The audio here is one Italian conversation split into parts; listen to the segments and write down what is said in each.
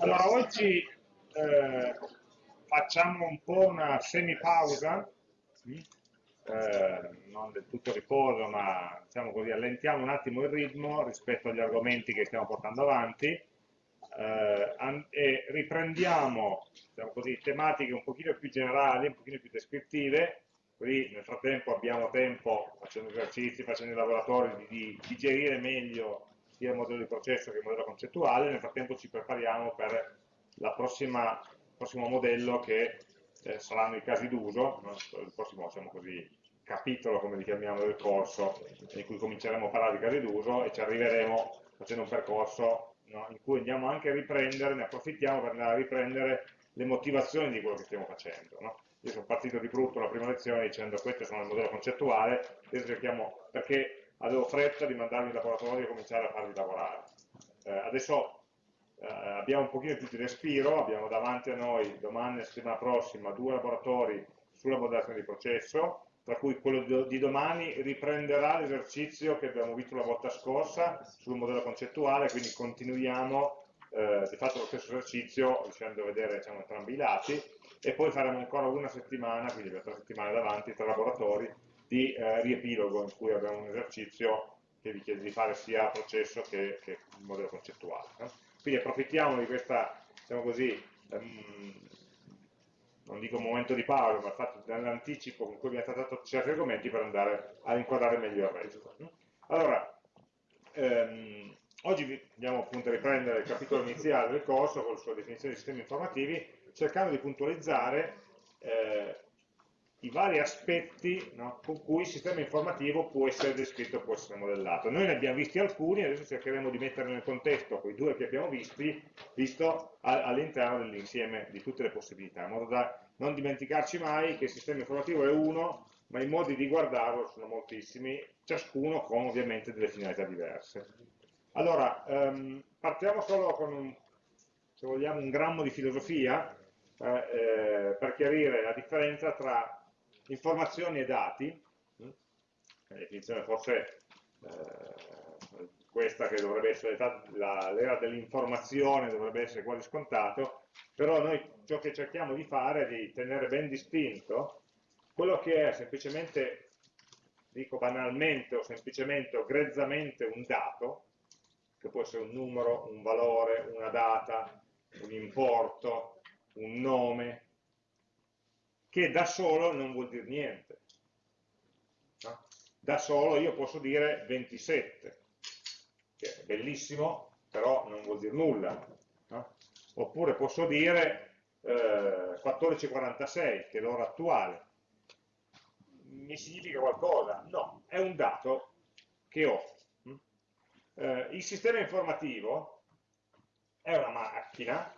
Allora, oggi eh, facciamo un po' una semipausa, eh, non del tutto riposo, ma diciamo così, allentiamo un attimo il ritmo rispetto agli argomenti che stiamo portando avanti eh, e riprendiamo diciamo così, tematiche un pochino più generali, un pochino più descrittive, così nel frattempo abbiamo tempo, facendo esercizi, facendo i laboratori, di, di digerire meglio sia il modello di processo che il modello concettuale, nel frattempo ci prepariamo per il prossimo modello che eh, saranno i casi d'uso, il prossimo diciamo così, capitolo, come li chiamiamo, del corso, in cui cominceremo a parlare di casi d'uso e ci arriveremo facendo un percorso no? in cui andiamo anche a riprendere, ne approfittiamo per andare a riprendere le motivazioni di quello che stiamo facendo. No? Io sono partito di brutto la prima lezione dicendo questo sono il modello concettuale, adesso cerchiamo, perché avevo fretta di mandarmi in laboratorio e cominciare a farli lavorare. Eh, adesso eh, abbiamo un pochino più di respiro, abbiamo davanti a noi domani e settimana prossima due laboratori sulla modellazione di processo, tra cui quello di domani riprenderà l'esercizio che abbiamo visto la volta scorsa sul modello concettuale, quindi continuiamo eh, di fatto lo stesso esercizio riuscendo a vedere diciamo, entrambi i lati e poi faremo ancora una settimana, quindi per tre settimane davanti, tre laboratori di eh, riepilogo in cui abbiamo un esercizio che vi chiede di fare sia processo che, che modello concettuale. No? Quindi approfittiamo di questa, diciamo così, um, non dico momento di pausa, ma fatto dell'anticipo con cui abbiamo trattato certi argomenti per andare a inquadrare meglio il resto. Allora, ehm, oggi andiamo appunto a riprendere il capitolo iniziale del corso con la sua definizione di sistemi informativi, cercando di puntualizzare eh, i vari aspetti no, con cui il sistema informativo può essere descritto, può essere modellato. Noi ne abbiamo visti alcuni, adesso cercheremo di metterli nel contesto, quei due che abbiamo visti, visto all'interno dell'insieme di tutte le possibilità, in modo da non dimenticarci mai che il sistema informativo è uno, ma i modi di guardarlo sono moltissimi, ciascuno con ovviamente delle finalità diverse. Allora, ehm, partiamo solo con, un, se vogliamo, un grammo di filosofia, eh, eh, per chiarire la differenza tra informazioni e dati, la definizione forse eh, questa che dovrebbe essere l'era dell'informazione, dovrebbe essere quasi scontato, però noi ciò che cerchiamo di fare è di tenere ben distinto quello che è semplicemente, dico banalmente o semplicemente o grezzamente un dato, che può essere un numero, un valore, una data, un importo, un nome, che da solo non vuol dire niente. No? Da solo io posso dire 27, che è bellissimo, però non vuol dire nulla. No? Oppure posso dire eh, 1446, che è l'ora attuale. Mi significa qualcosa? No, è un dato che ho. Eh, il sistema informativo è una macchina,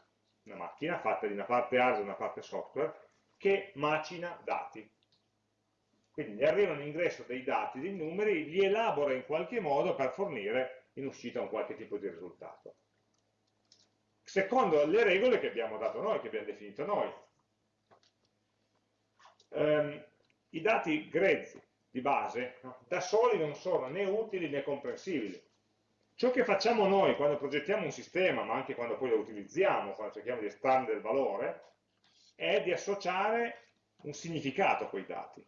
una macchina fatta di una parte hardware e una parte software, che macina dati. Quindi arriva un ingresso dei dati, dei numeri, li elabora in qualche modo per fornire in uscita un qualche tipo di risultato. Secondo le regole che abbiamo dato noi, che abbiamo definito noi. Um, I dati grezzi di base no, da soli non sono né utili né comprensibili. Ciò che facciamo noi quando progettiamo un sistema, ma anche quando poi lo utilizziamo, quando cerchiamo di estrarre del valore, è di associare un significato a quei dati.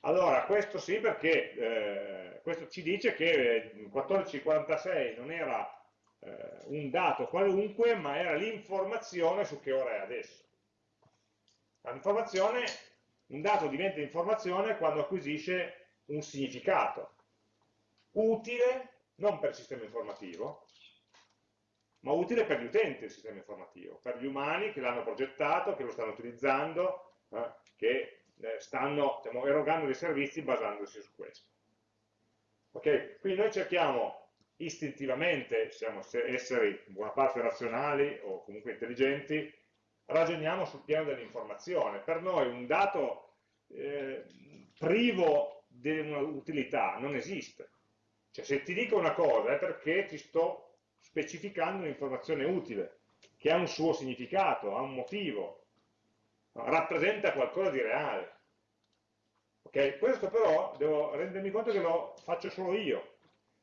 Allora, questo sì perché eh, questo ci dice che 1446 non era eh, un dato qualunque, ma era l'informazione su che ora è adesso. L'informazione, un dato diventa informazione quando acquisisce un significato utile non per il sistema informativo, ma utile per gli utenti del sistema informativo, per gli umani che l'hanno progettato, che lo stanno utilizzando, eh, che eh, stanno diciamo, erogando dei servizi basandosi su questo. Ok? Quindi noi cerchiamo istintivamente, siamo esseri in buona parte razionali o comunque intelligenti, ragioniamo sul piano dell'informazione. Per noi un dato eh, privo di un'utilità non esiste. Cioè se ti dico una cosa è perché ti sto specificando un'informazione utile, che ha un suo significato, ha un motivo, rappresenta qualcosa di reale. Okay? Questo però devo rendermi conto che lo faccio solo io.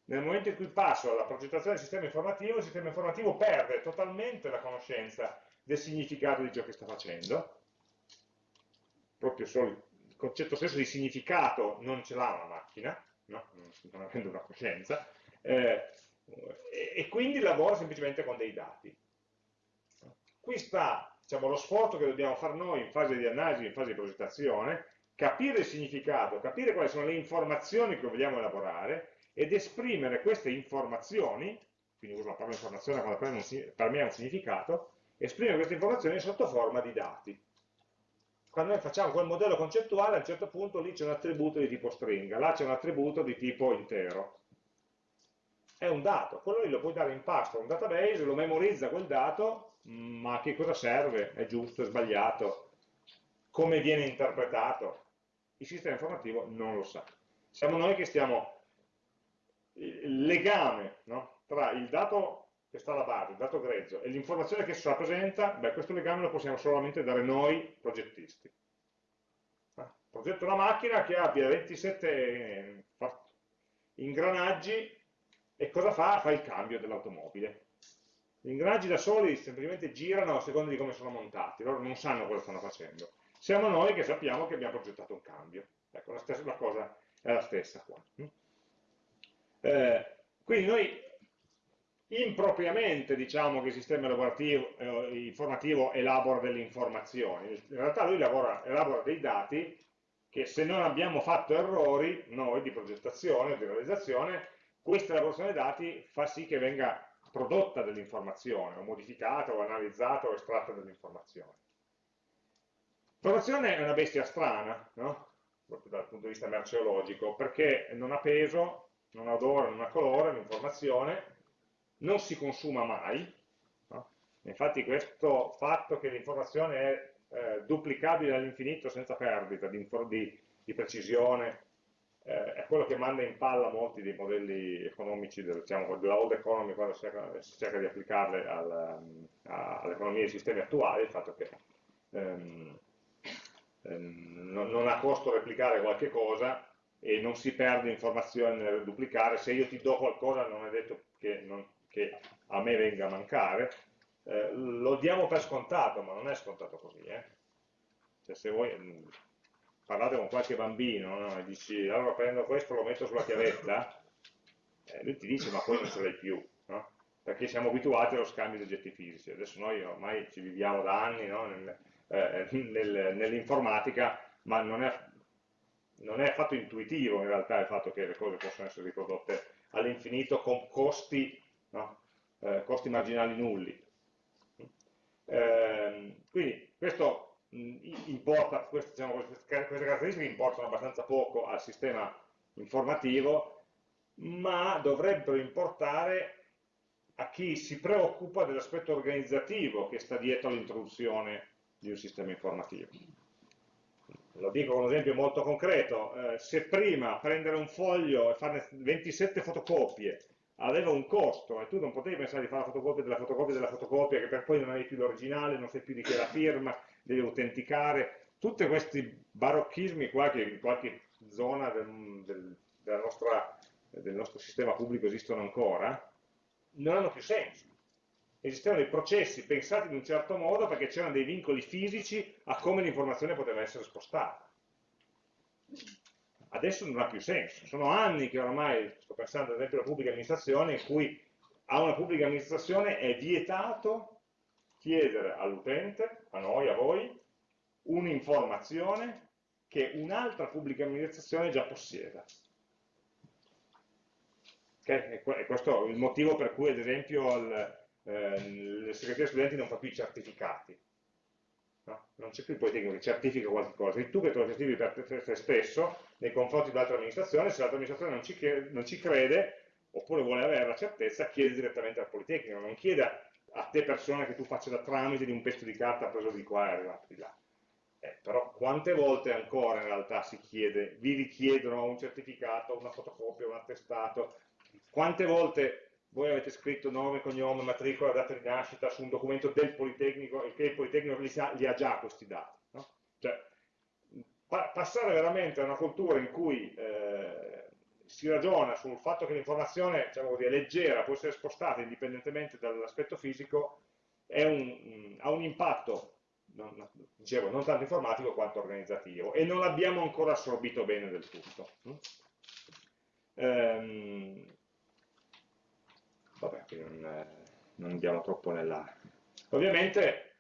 nel momento in cui passo alla progettazione del sistema informativo, il sistema informativo perde totalmente la conoscenza del significato di ciò che sta facendo, proprio solo il concetto stesso di significato non ce l'ha una macchina, no? non avendo una coscienza, eh, e quindi lavora semplicemente con dei dati. Qui sta diciamo, lo sforzo che dobbiamo fare noi in fase di analisi, in fase di progettazione, capire il significato, capire quali sono le informazioni che vogliamo elaborare ed esprimere queste informazioni, quindi uso la parola informazione quando per me ha un significato, esprimere queste informazioni sotto forma di dati. Quando noi facciamo quel modello concettuale, a un certo punto lì c'è un attributo di tipo stringa, là c'è un attributo di tipo intero. È un dato, quello lì lo puoi dare in pasto a un database, lo memorizza quel dato, ma a che cosa serve? È giusto, è sbagliato? Come viene interpretato? Il sistema informativo non lo sa. Siamo noi che stiamo il legame no? tra il dato che sta alla base, il dato grezzo, e l'informazione che si rappresenta, beh, questo legame lo possiamo solamente dare noi progettisti. Ah, progetto una macchina che abbia 27 eh, ingranaggi e cosa fa? Fa il cambio dell'automobile. Gli ingranaggi da soli semplicemente girano a seconda di come sono montati, loro non sanno cosa stanno facendo. Siamo noi che sappiamo che abbiamo progettato un cambio. Ecco, la, stessa, la cosa è la stessa qua. Eh, quindi noi impropriamente diciamo che il sistema eh, informativo elabora delle informazioni, in realtà lui lavora, elabora dei dati che se non abbiamo fatto errori, noi di progettazione di realizzazione, questa elaborazione dati fa sì che venga prodotta dell'informazione, o modificata, o analizzata, o estratta dell'informazione. L'informazione è una bestia strana, no? proprio dal punto di vista merceologico, perché non ha peso, non ha odore, non ha colore, l'informazione, non si consuma mai, no? infatti questo fatto che l'informazione è eh, duplicabile all'infinito senza perdita di, di, di precisione, eh, è quello che manda in palla molti dei modelli economici del, diciamo, della old economy quando si cerca, si cerca di applicarle al, all'economia dei sistemi attuali, il fatto che ehm, ehm, non, non ha costo replicare qualche cosa e non si perde informazione nel duplicare, se io ti do qualcosa non è detto che, non, che a me venga a mancare, eh, lo diamo per scontato, ma non è scontato così. Eh? Cioè, se voi mm, parlate con qualche bambino no? e dici allora prendo questo, lo metto sulla chiavetta, eh, lui ti dice ma poi non ce l'hai più, no? perché siamo abituati allo scambio di oggetti fisici. Adesso noi ormai ci viviamo da anni no? nel, eh, nel, nell'informatica, ma non è non è affatto intuitivo in realtà il fatto che le cose possano essere riprodotte all'infinito con costi, eh, costi, marginali nulli. Eh, quindi questo importa, queste, diciamo, queste, caratteristiche importano abbastanza poco al sistema informativo, ma dovrebbero importare a chi si preoccupa dell'aspetto organizzativo che sta dietro all'introduzione di un sistema informativo. Lo dico con un esempio molto concreto, eh, se prima prendere un foglio e farne 27 fotocopie aveva un costo e tu non potevi pensare di fare la fotocopia della fotocopia della fotocopia che per poi non avevi più l'originale, non sai più di chi è la firma, devi autenticare, tutti questi barocchismi qua che in qualche zona del, del, nostra, del nostro sistema pubblico esistono ancora, non hanno più senso esistevano dei processi pensati in un certo modo perché c'erano dei vincoli fisici a come l'informazione poteva essere spostata. Adesso non ha più senso. Sono anni che oramai, sto pensando ad esempio alla pubblica amministrazione, in cui a una pubblica amministrazione è vietato chiedere all'utente, a noi, a voi, un'informazione che un'altra pubblica amministrazione già possieda. Okay? E questo è il motivo per cui, ad esempio, il, eh, le segreterie studenti non fa più i certificati. No? Non c'è più il Politecnico che certifica qualche cosa, tu che te lo certifichi per te stesso nei confronti dell'altra amministrazione, se l'altra amministrazione non ci, crede, non ci crede, oppure vuole avere la certezza, chiede direttamente al Politecnico, non chiede a te persona che tu faccia da tramite di un pezzo di carta preso di qua e arrivato di là. Eh, però quante volte ancora in realtà si chiede, vi richiedono un certificato, una fotocopia, un attestato, quante volte voi avete scritto nome, cognome, matricola, data di nascita su un documento del Politecnico e che il Politecnico li, sa, li ha già questi dati. No? Cioè, pa passare veramente a una cultura in cui eh, si ragiona sul fatto che l'informazione diciamo è leggera, può essere spostata indipendentemente dall'aspetto fisico, un, ha un impatto, non, dicevo, non tanto informatico quanto organizzativo e non l'abbiamo ancora assorbito bene del tutto. Ehm, vabbè, non, non andiamo troppo nella... Ovviamente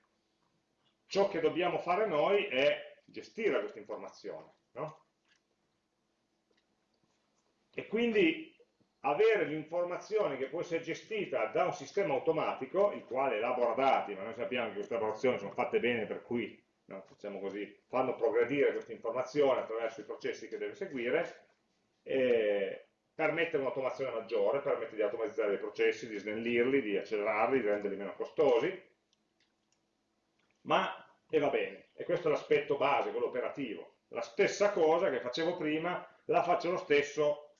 ciò che dobbiamo fare noi è gestire questa informazione, no? E quindi avere l'informazione che può essere gestita da un sistema automatico, il quale elabora dati, ma noi sappiamo che queste elaborazioni sono fatte bene per cui no, diciamo così, fanno progredire questa informazione attraverso i processi che deve seguire, eh, permette un'automazione maggiore, permette di automatizzare i processi, di snellirli, di accelerarli, di renderli meno costosi, ma, e va bene, e questo è l'aspetto base, quello operativo. La stessa cosa che facevo prima, la faccio lo stesso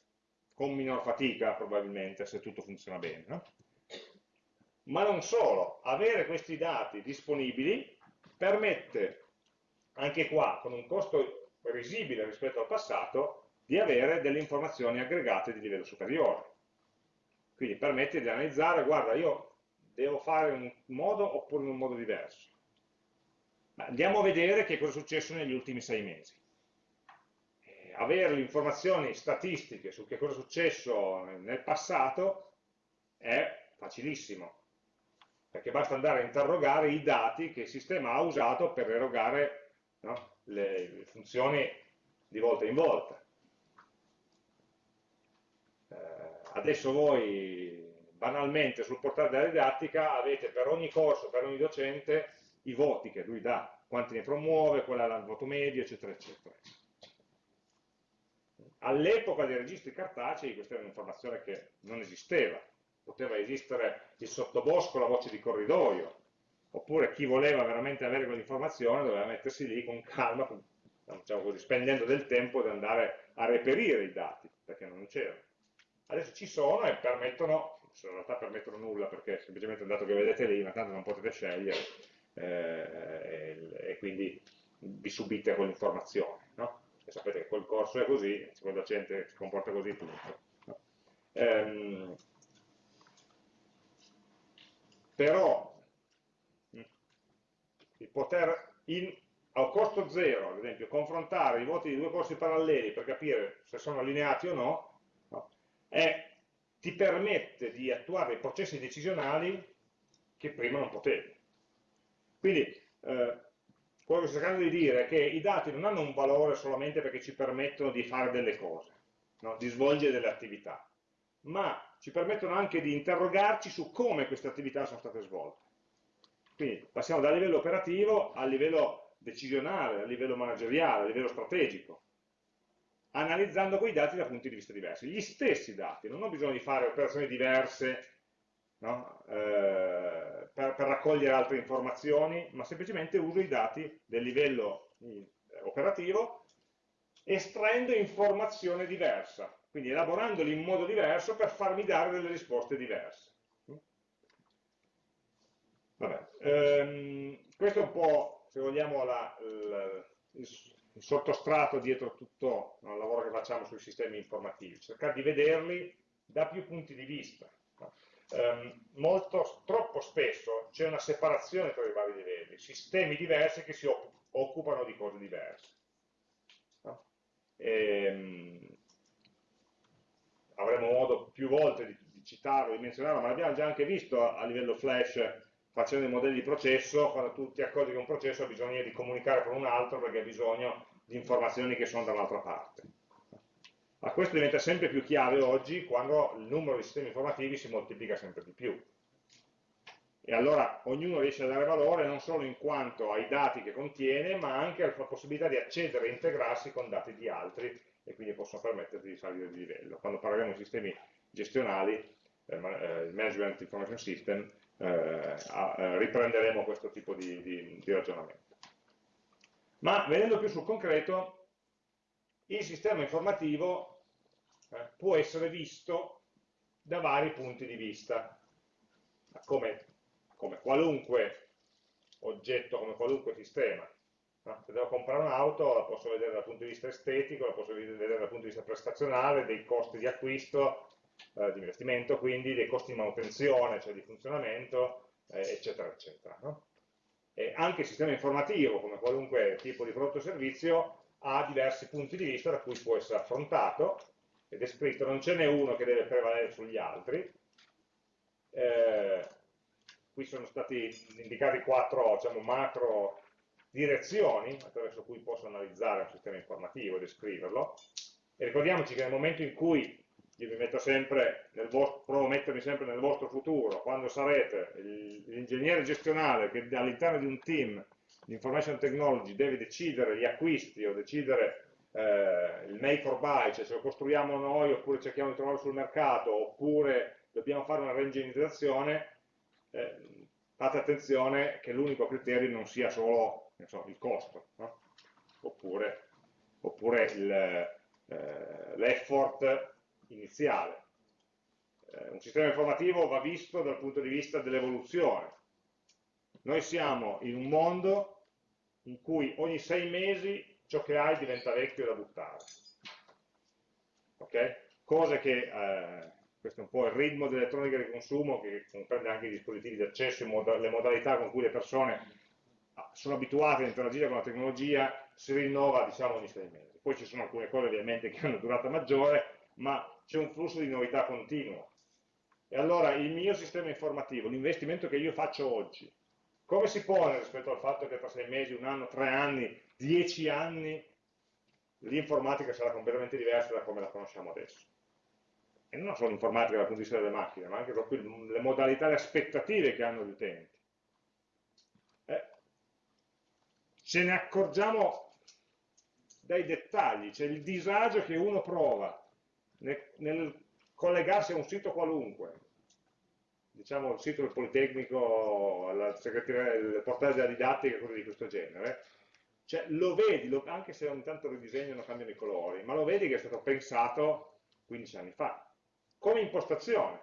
con minor fatica probabilmente se tutto funziona bene. No? Ma non solo, avere questi dati disponibili permette anche qua, con un costo risibile rispetto al passato, di avere delle informazioni aggregate di livello superiore. Quindi permette di analizzare, guarda, io devo fare in un modo oppure in un modo diverso. Andiamo a vedere che cosa è successo negli ultimi sei mesi avere le informazioni statistiche su che cosa è successo nel passato è facilissimo, perché basta andare a interrogare i dati che il sistema ha usato per erogare no, le, funzioni di volta in volta. Eh, adesso voi banalmente sul portale della didattica avete per ogni corso, per ogni docente, i voti che lui dà, quanti ne promuove, qual è il voto medio, eccetera, eccetera. All'epoca dei registri cartacei questa era un'informazione che non esisteva, poteva esistere il sottobosco, la voce di corridoio, oppure chi voleva veramente avere quell'informazione doveva mettersi lì con calma, diciamo così, spendendo del tempo di andare a reperire i dati, perché non c'erano. Adesso ci sono e permettono, in realtà permettono nulla, perché semplicemente il dato che vedete lì, ma tanto non potete scegliere, eh, e, e, quindi vi subite quell'informazione. No? E sapete che quel corso è così, quel docente si comporta così, punto. Ehm, però il poter in, a costo zero, ad esempio, confrontare i voti di due corsi paralleli per capire se sono allineati o no, no è, ti permette di attuare processi decisionali che prima non potevi. Quindi eh, quello che sto cercando di dire è che i dati non hanno un valore solamente perché ci permettono di fare delle cose, no? di svolgere delle attività, ma ci permettono anche di interrogarci su come queste attività sono state svolte. Quindi passiamo dal livello operativo al livello decisionale, al livello manageriale, al livello strategico, analizzando quei dati da punti di vista diversi. Gli stessi dati, non ho bisogno di fare operazioni diverse no? eh, per, per, raccogliere altre informazioni, ma semplicemente uso i dati del livello eh, operativo estraendo informazione diversa, quindi elaborandoli in modo diverso per farmi dare delle risposte diverse. Vabbè, ehm, questo è un po', se vogliamo, la, la, il, il, sottostrato dietro tutto il lavoro che facciamo sui sistemi informativi, cercare di vederli da più punti di vista. Ehm, molto, troppo spesso c'è una separazione tra i vari livelli, sistemi diversi che si occupano di cose diverse. No? E, ehm, avremo modo più volte di, di citarlo, di menzionarlo, ma l'abbiamo già anche visto a, a livello flash facendo i modelli di processo, quando tu ti accorgi che un processo ha bisogno di comunicare con un altro perché ha bisogno di informazioni che sono da un'altra parte. Ma questo diventa sempre più chiave oggi quando il numero di sistemi informativi si moltiplica sempre di più. E allora ognuno riesce a dare valore non solo in quanto ai dati che contiene, ma anche alla possibilità di accedere e integrarsi con dati di altri e quindi possono permetterti di salire di livello. Quando parleremo di sistemi gestionali, eh, eh Management Information System, eh, eh, riprenderemo questo tipo di, di, di ragionamento. Ma venendo più sul concreto, il sistema informativo eh, può essere visto da vari punti di vista, come, come qualunque oggetto, come qualunque sistema. No? Se devo comprare un'auto la posso vedere dal punto di vista estetico, la posso vedere dal punto di vista prestazionale, dei costi di acquisto, eh, di investimento, quindi dei costi di manutenzione, cioè di funzionamento, eh, eccetera, eccetera. No? Anche il sistema informativo, come qualunque tipo di prodotto o servizio, ha diversi punti di vista da cui può essere affrontato ed è scritto, non ce n'è uno che deve prevalere sugli altri. Eh, qui sono stati indicati quattro diciamo, macro direzioni attraverso cui posso analizzare un sistema informativo e descriverlo. E ricordiamoci che nel momento in cui io vi metto sempre nel vostro, provo a mettermi sempre nel vostro futuro, quando sarete l'ingegnere gestionale che all'interno di un team di information technology deve decidere gli acquisti o decidere eh, il make or buy, cioè se lo costruiamo noi oppure cerchiamo di trovarlo sul mercato oppure dobbiamo fare una reingegnerizzazione, eh, fate attenzione che l'unico criterio non sia solo so, il costo, no? oppure, oppure eh, l'effort iniziale. Eh, un sistema informativo va visto dal punto di vista dell'evoluzione. Noi siamo in un mondo in cui ogni sei mesi ciò che hai diventa vecchio da buttare. Okay? Cose che, eh, questo è un po' il ritmo dell'elettronica di consumo che comprende anche i dispositivi di accesso, le modalità con cui le persone ah, sono abituate a interagire con la tecnologia, si rinnova diciamo ogni sei mesi. Poi ci sono alcune cose ovviamente che hanno durata maggiore, ma c'è un flusso di novità continuo. E allora il mio sistema informativo, l'investimento che io faccio oggi, come si pone rispetto al fatto che tra sei mesi, un anno, tre anni, dieci anni, l'informatica sarà completamente diversa da come la conosciamo adesso? E non solo l'informatica dal punto di vista delle macchine, ma anche proprio le modalità, le aspettative che hanno gli utenti. Eh, ce ne accorgiamo dai dettagli, c'è il disagio che uno prova nel, nel collegarsi a un sito qualunque, diciamo il sito del Politecnico, il portale della didattica, cose di questo genere, cioè lo vedi, lo, anche se ogni tanto ridisegnano, cambiano i colori, ma lo vedi che è stato pensato 15 anni fa, come impostazione.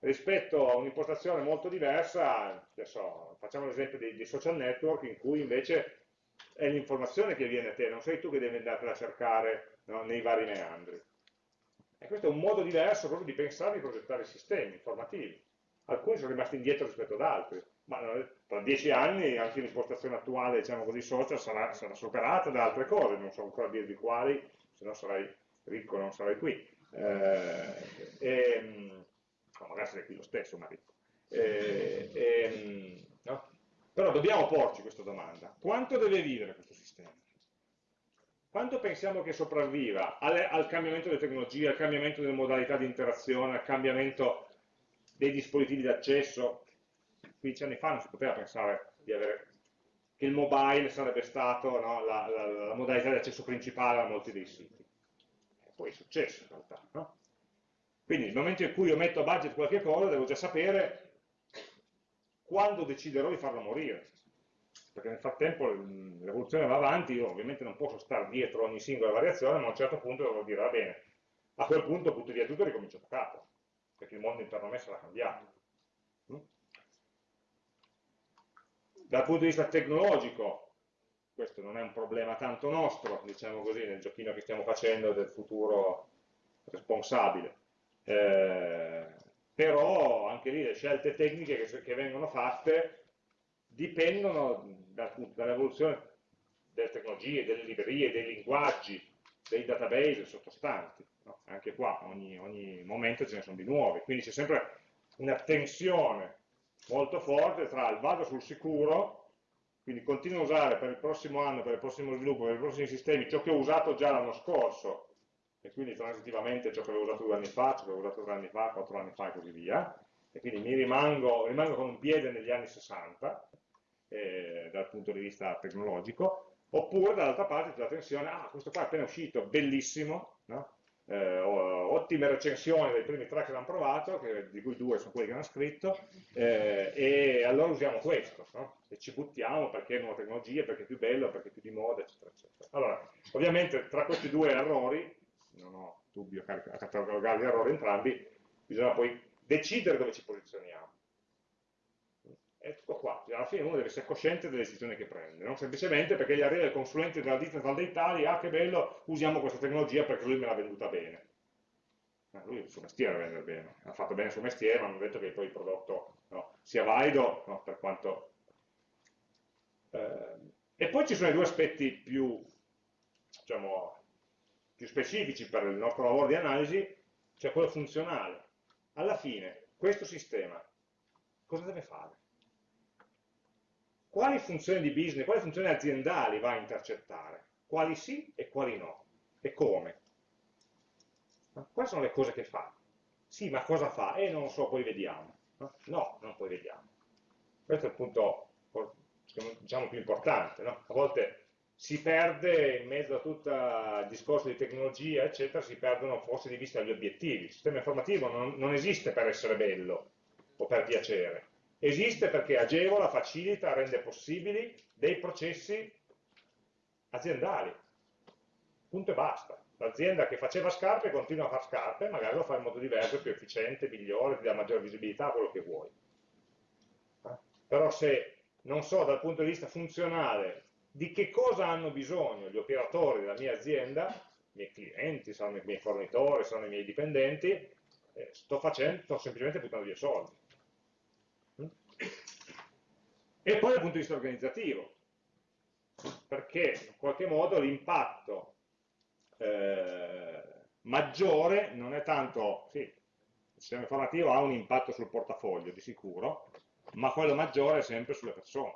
Rispetto a un'impostazione molto diversa, adesso facciamo l'esempio dei, dei social network in cui invece è l'informazione che viene a te, non sei tu che devi andare a cercare no, nei vari meandri. E questo è un modo diverso proprio di pensare e di progettare i sistemi informativi. Alcuni sono rimasti indietro rispetto ad altri, ma tra dieci anni anche l'impostazione attuale, diciamo così, social sarà, sarà, superata da altre cose, non so ancora dirvi quali, se no sarai ricco non sarai qui. Eh, e, no, magari sarei qui lo stesso, ma ricco. Eh, e, no? Però dobbiamo porci questa domanda. Quanto deve vivere questo sistema? quanto pensiamo che sopravviva al, al, cambiamento delle tecnologie, al cambiamento delle modalità di interazione, al cambiamento dei dispositivi di accesso? 15 anni fa non si poteva pensare avere, che il mobile sarebbe stato no, la, la, la, modalità di accesso principale a molti dei siti. E poi è successo in realtà. No? Quindi nel momento in cui io metto a budget qualche cosa, devo già sapere quando deciderò di farlo morire perché nel frattempo l'evoluzione va avanti, io ovviamente non posso stare dietro ogni singola variazione, ma a un certo punto devo dire, va bene, a quel punto butto via tutto e ricomincio da capo, perché il mondo intorno a me sarà cambiato. Dal punto di vista tecnologico, questo non è un problema tanto nostro, diciamo così, nel giochino che stiamo facendo del futuro responsabile. Eh, però anche lì le scelte tecniche che, che vengono fatte dipendono dall'evoluzione delle tecnologie, delle librerie, dei linguaggi, dei database sottostanti. No? Anche qua ogni, ogni, momento ce ne sono di nuovi, quindi c'è sempre una tensione molto forte tra il vado sul sicuro, quindi continuo a usare per il prossimo anno, per il prossimo sviluppo, per i prossimi sistemi ciò che ho usato già l'anno scorso, e quindi transitivamente ciò che avevo usato due anni fa, ciò che avevo usato tre anni fa, quattro anni fa e così via, e quindi mi rimango, rimango con un piede negli anni 60, eh, dal punto di vista tecnologico, oppure dall'altra parte c'è la tensione, ah questo qua è appena uscito, bellissimo, no? Eh, ottime recensioni dei primi tre che l'hanno provato, che, di cui due sono quelli che hanno scritto, eh, e allora usiamo questo, no? e ci buttiamo perché è nuova tecnologia, perché è più bello, perché è più di moda, eccetera, eccetera. Allora, ovviamente tra questi due errori, non ho dubbio a catalogare gli errori entrambi, bisogna poi decidere dove ci posizioniamo è tutto qua, alla fine uno deve essere cosciente delle decisioni che prende, non semplicemente perché gli arriva il consulente della ditta tal dei tali, ah che bello, usiamo questa tecnologia perché lui me l'ha venduta bene. Ma lui il suo mestiere vende bene, ha fatto bene il suo mestiere, ma non ha detto che poi il prodotto no, sia valido no, per quanto... Eh, e poi ci sono i due aspetti più, diciamo, più specifici per il nostro lavoro di analisi, cioè quello funzionale. Alla fine, questo sistema cosa deve fare? Quali funzioni di business, quali funzioni aziendali va a intercettare? Quali sì e quali no? E come? Quali sono le cose che fa? Sì, ma cosa fa? Eh, non lo so, poi vediamo. No, non poi vediamo. Questo è il punto, diciamo, più importante. No? A volte si perde in mezzo a tutto il discorso di tecnologia, eccetera, si perdono forse di vista gli obiettivi. Il sistema informativo non, non esiste per essere bello o per piacere, esiste perché agevola, facilita, rende possibili dei processi aziendali. Punto e basta. L'azienda che faceva scarpe continua a fare scarpe, magari lo fa in modo diverso, più efficiente, migliore, ti dà maggiore visibilità, quello che vuoi. Però se non so dal punto di vista funzionale di che cosa hanno bisogno gli operatori della mia azienda, i miei clienti, saranno i miei fornitori, saranno i miei dipendenti, eh, sto, facendo, sto semplicemente buttando via soldi. E poi dal punto di vista organizzativo, perché in qualche modo l'impatto eh, maggiore non è tanto, sì, il sistema informativo ha un impatto sul portafoglio di sicuro, ma quello maggiore è sempre sulle persone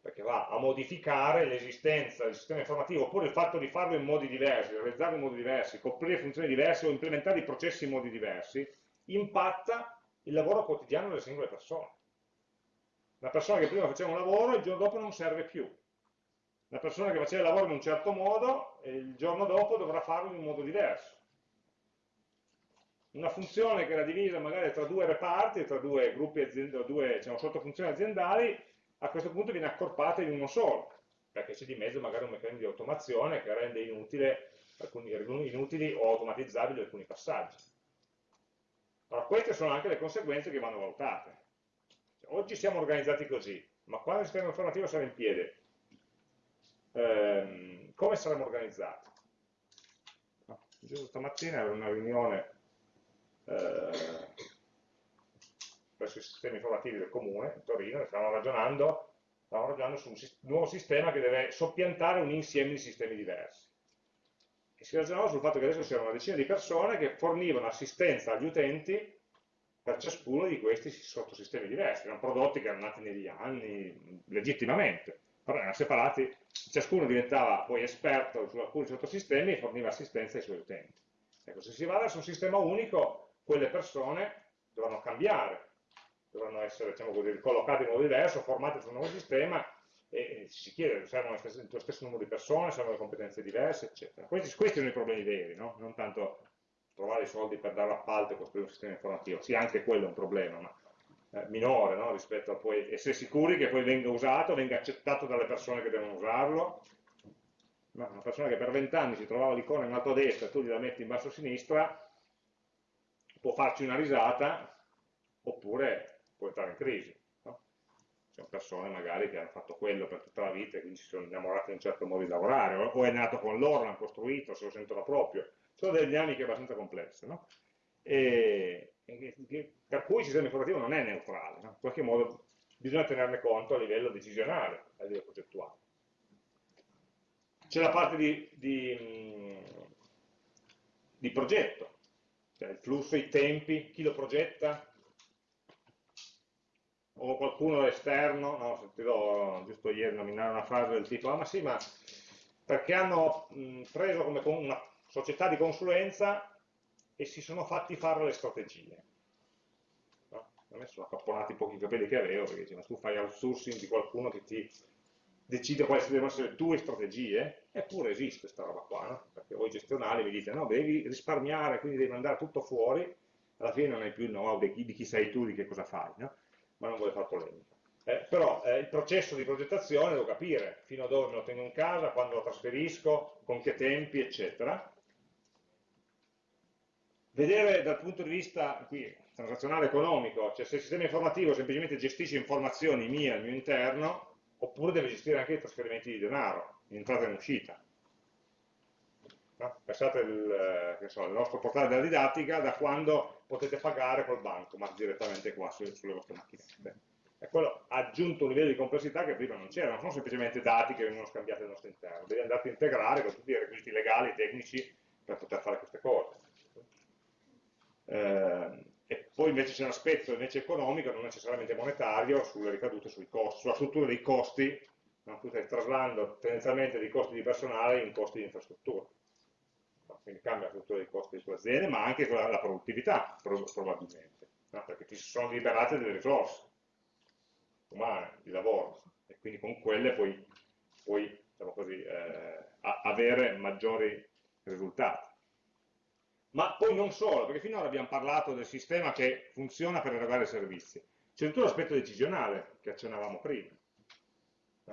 perché va a modificare l'esistenza del sistema informativo, oppure il fatto di farlo in modi diversi, realizzarlo in modi diversi, coprire funzioni diverse o implementare i processi in modi diversi, impatta il lavoro quotidiano delle singole persone. La persona che prima faceva un lavoro, il giorno dopo non serve più. La persona che faceva il lavoro in un certo modo, il giorno dopo dovrà farlo in un modo diverso. Una funzione che era divisa magari tra due reparti, tra due gruppi aziendali, due diciamo, sottofunzioni aziendali, a questo punto viene accorpata in uno solo, perché c'è di mezzo magari un meccanismo di automazione che rende alcuni, inutili o automatizzabili alcuni passaggi. Allora, queste sono anche le conseguenze che vanno valutate. Oggi siamo organizzati così, ma quando il sistema informativo sarà in piedi, ehm, come saremo organizzati? No, stamattina era una riunione eh, presso i sistemi informativi del comune di Torino, stavamo ragionando, stavamo ragionando su un nuovo sistema che deve soppiantare un insieme di sistemi diversi. E si ragionava sul fatto che adesso c'erano una decina di persone che fornivano assistenza agli utenti per ciascuno di questi sottosistemi diversi, erano prodotti che erano nati negli anni, legittimamente, però erano separati, ciascuno diventava poi esperto su alcuni sottosistemi e forniva assistenza ai suoi utenti. Ecco, se si va verso un sistema unico, quelle persone dovranno cambiare dovranno essere diciamo così, collocate in modo diverso, formate su un nuovo sistema e si chiede, servono lo stesso numero di persone, servono competenze diverse, eccetera. Questi, questi sono i problemi veri, no? non tanto trovare i soldi per dare appalto e costruire un sistema informativo, sì, anche quello è un problema, ma eh, minore no? rispetto a poi essere sicuri che poi venga usato, venga accettato dalle persone che devono usarlo. Ma una persona che per vent'anni si trovava l'icona in alto a destra e tu gliela metti in basso a sinistra, può farci una risata, oppure può entrare in crisi. No? Persone magari che hanno fatto quello per tutta la vita e quindi si sono innamorate di un certo modo di lavorare, o è nato con loro, l'hanno costruito, se lo sentono proprio. Sono delle dinamiche abbastanza complesse. No? E, e, per cui il sistema informativo non è neutrale, no? in qualche modo bisogna tenerne conto a livello decisionale, a livello progettuale. C'è la parte di, di, di progetto, cioè il flusso, i tempi, chi lo progetta, o qualcuno esterno, no, sentirò giusto ieri nominare una frase del tipo, ah ma sì, ma perché hanno mh, preso come una società di consulenza e si sono fatti fare le strategie. No? A me sono accapponati i pochi capelli che avevo, perché dice, ma tu fai outsourcing di qualcuno che ti decide quali devono essere le tue strategie, eppure esiste questa roba qua, no? perché voi gestionali vi dite no, devi risparmiare, quindi devi mandare tutto fuori, alla fine non hai più il know-how di, di chi sei tu, di che cosa fai. No? ma non vuole fare polemica. Eh, però eh, il processo di progettazione devo capire fino a dove me lo tengo in casa, quando lo trasferisco, con che tempi, eccetera. Vedere dal punto di vista, qui transazionale economico, cioè se il sistema informativo semplicemente gestisce informazioni mie al mio interno, oppure deve gestire anche i trasferimenti di denaro, in entrata e in uscita. No? Pensate eh, so, nostro portale della didattica da quando potete pagare col banco, ma direttamente qua su, sulle vostre macchinette. E quello ha aggiunto un livello di complessità che prima non c'era, non sono semplicemente dati che vengono scambiati al nostro interno, devi andare a integrare con tutti i requisiti legali, tecnici, per poter fare queste cose. Eh, e poi invece c'è un aspetto invece economico, non necessariamente monetario, sulle ricadute sui costi, sulla struttura dei costi, no? tu stai traslando tendenzialmente dei costi di personale in costi di infrastruttura quindi cambia la struttura dei costi delle aziende, ma anche la, la produttività probabilmente, no? perché ti sono liberate delle risorse umane, di lavoro, e quindi con quelle puoi, puoi diciamo così, eh, avere maggiori risultati. Ma poi non solo, perché finora abbiamo parlato del sistema che funziona per erogare servizi. C'è tutto l'aspetto decisionale che accennavamo prima.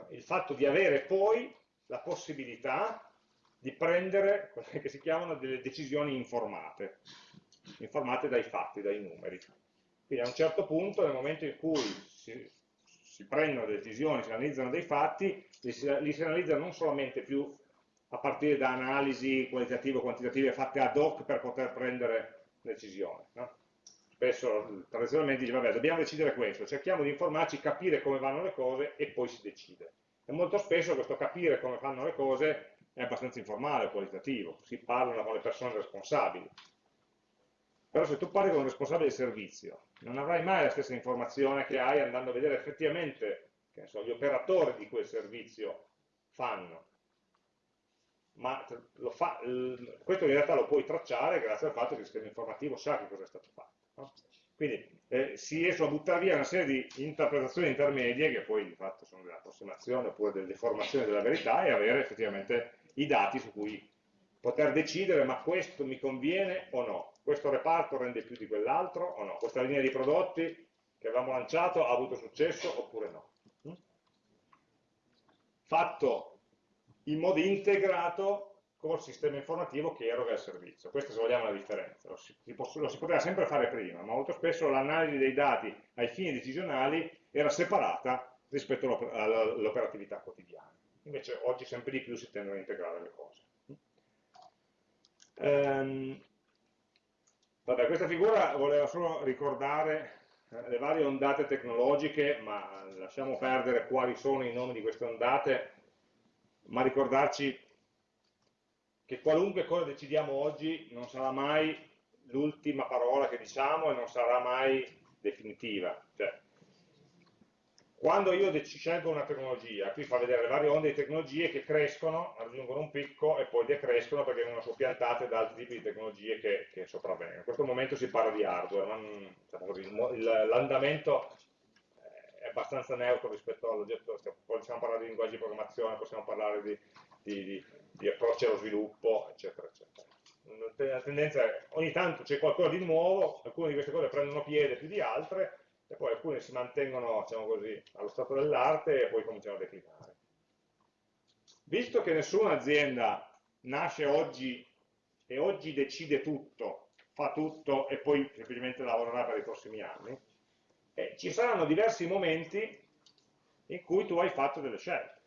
Il fatto di avere poi la possibilità di prendere quelle che si chiamano delle decisioni informate, informate dai fatti, dai numeri. Quindi a un certo punto, nel momento in cui si, si prendono decisioni, si analizzano dei fatti, li si, li si analizzano non solamente più a partire da analisi qualitative o quantitative fatte ad hoc per poter prendere decisioni. No? Spesso tradizionalmente dice, vabbè, dobbiamo decidere questo, cerchiamo di informarci, capire come vanno le cose e poi si decide. E molto spesso questo capire come fanno le cose è abbastanza informale, qualitativo, si parlano con le persone responsabili. Però se tu parli con un responsabile di servizio, non avrai mai la stessa informazione che hai andando a vedere effettivamente che so, gli operatori di quel servizio fanno. Ma fa, questo in realtà lo puoi tracciare grazie al fatto che il sistema informativo sa che cosa è stato fatto. No? Quindi eh, si riescono a buttare via una serie di interpretazioni intermedie, che poi di fatto sono delle approssimazioni oppure delle deformazioni della verità, e avere effettivamente i dati su cui poter decidere ma questo mi conviene o no, questo reparto rende più di quell'altro o no, questa linea di prodotti che avevamo lanciato ha avuto successo oppure no. Mm? Fatto in modo integrato col sistema informativo che eroga il servizio. Questa se vogliamo la differenza. Lo si, lo si poteva sempre fare prima, ma molto spesso l'analisi dei dati ai fini decisionali era separata rispetto all'operatività quotidiana invece oggi sempre di più si tendono a integrare le cose. Ehm, vabbè, questa figura voleva solo ricordare eh, le varie ondate tecnologiche, ma lasciamo perdere quali sono i nomi di queste ondate, ma ricordarci che qualunque cosa decidiamo oggi non sarà mai l'ultima parola che diciamo e non sarà mai definitiva. Cioè, quando io scelgo una tecnologia, qui fa vedere le varie onde di tecnologie che crescono, raggiungono un picco e poi decrescono perché vengono soppiantate da altri tipi di tecnologie che, che sopravvengono. In questo momento si parla di hardware, diciamo l'andamento è abbastanza neutro rispetto all'oggetto, possiamo parlare di linguaggi di programmazione, possiamo parlare di, di, di, di approcci allo sviluppo, eccetera, eccetera. La tendenza è ogni tanto c'è qualcosa di nuovo, alcune di queste cose prendono piede più di altre, e poi alcune si mantengono, diciamo così, allo stato dell'arte e poi cominciano a declinare. Visto che nessuna azienda nasce oggi e oggi decide tutto, fa tutto e poi semplicemente lavorerà per i prossimi anni, eh, ci saranno diversi momenti in cui tu hai fatto delle scelte.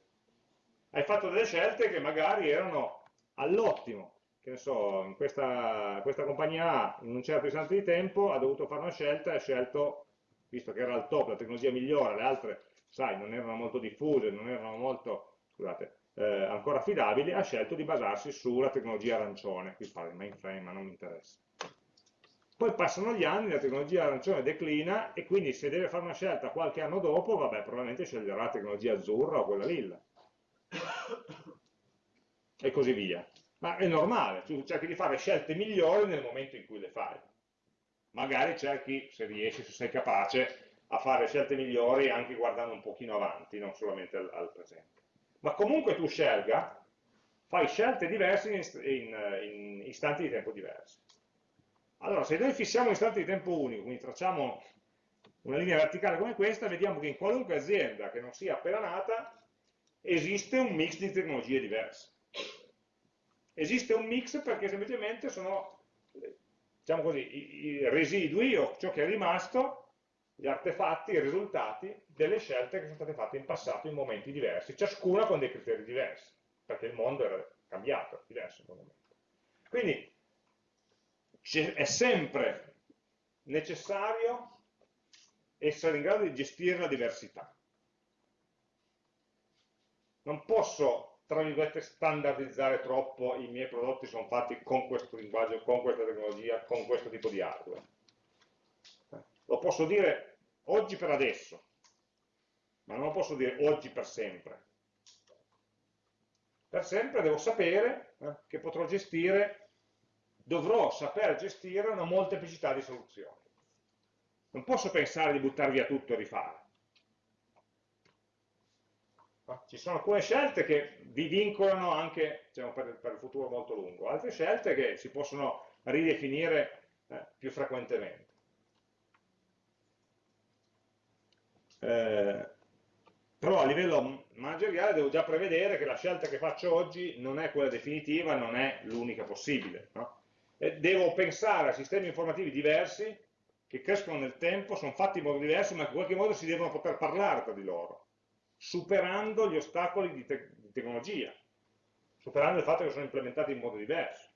Hai fatto delle scelte che magari erano all'ottimo, che ne so, in questa, questa compagnia in un certo istante di tempo ha dovuto fare una scelta e ha scelto visto che era al top, la tecnologia migliore, le altre, sai, non erano molto diffuse, non erano molto, scusate, eh, ancora affidabili, ha scelto di basarsi sulla tecnologia arancione, qui parla di mainframe, ma non mi interessa. Poi passano gli anni, la tecnologia arancione declina e quindi se deve fare una scelta qualche anno dopo, vabbè, probabilmente sceglierà la tecnologia azzurra o quella lilla. E così via. Ma è normale, tu cerchi di fare scelte migliori nel momento in cui le fai magari cerchi, se riesci, se sei capace, a fare scelte migliori anche guardando un pochino avanti, non solamente al, al presente. Ma comunque tu scelga, fai scelte diverse in, in, in istanti di tempo diversi. Allora, se noi fissiamo un istante di tempo unico, quindi tracciamo una linea verticale come questa, vediamo che in qualunque azienda che non sia appena nata, esiste un mix di tecnologie diverse. Esiste un mix perché semplicemente sono diciamo così, i, i residui o ciò che è rimasto, gli artefatti, i risultati delle scelte che sono state fatte in passato in momenti diversi, ciascuna con dei criteri diversi, perché il mondo era cambiato, diverso in quel momento. Quindi è sempre necessario essere in grado di gestire la diversità. Non posso, tra virgolette, standardizzare troppo i miei prodotti sono fatti con questo linguaggio, con questa tecnologia, con questo tipo di hardware. Lo posso dire oggi per adesso, ma non lo posso dire oggi per sempre. Per sempre devo sapere eh, che potrò gestire, dovrò saper gestire una molteplicità di soluzioni. Non posso pensare di buttare via tutto e rifare. Ci sono alcune scelte che vi vincolano anche diciamo, per, per, il futuro molto lungo, altre scelte che si possono ridefinire eh, più frequentemente. Eh, però a livello manageriale devo già prevedere che la scelta che faccio oggi non è quella definitiva, non è l'unica possibile. No? Devo pensare a sistemi informativi diversi che crescono nel tempo, sono fatti in modo diverso, ma in qualche modo si devono poter parlare tra di loro, superando gli ostacoli di, te di tecnologia, superando il fatto che sono implementati in modo diverso.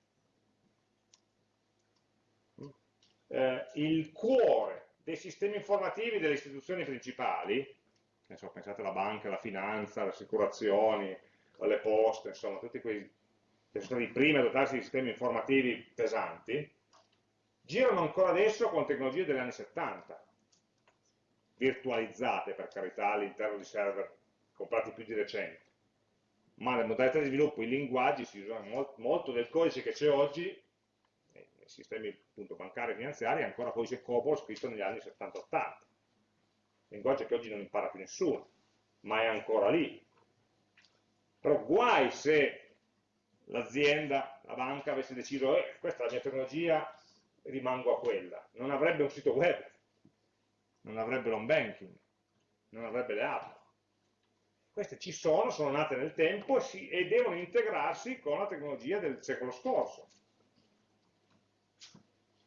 Eh, il cuore dei sistemi informativi delle istituzioni principali, so, pensate alla banca, alla finanza, alle assicurazioni, alle poste, insomma, tutti quei sono stati i primi a dotarsi di sistemi informativi pesanti, girano ancora adesso con tecnologie degli anni 70, virtualizzate per carità all'interno di server comprati più di recente, ma le modalità di sviluppo, i linguaggi, si usano molto, molto del codice che c'è oggi, nei sistemi appunto, bancari e finanziari, è ancora codice COBOL scritto negli anni 70-80, linguaggio che oggi non impara più nessuno, ma è ancora lì. Però guai se l'azienda, la banca avesse deciso, eh, questa è la mia tecnologia, rimango a quella. Non avrebbe un sito web, non avrebbe l'home banking, non avrebbe le app. Queste ci sono, sono nate nel tempo e, si, e devono integrarsi con la tecnologia del secolo scorso.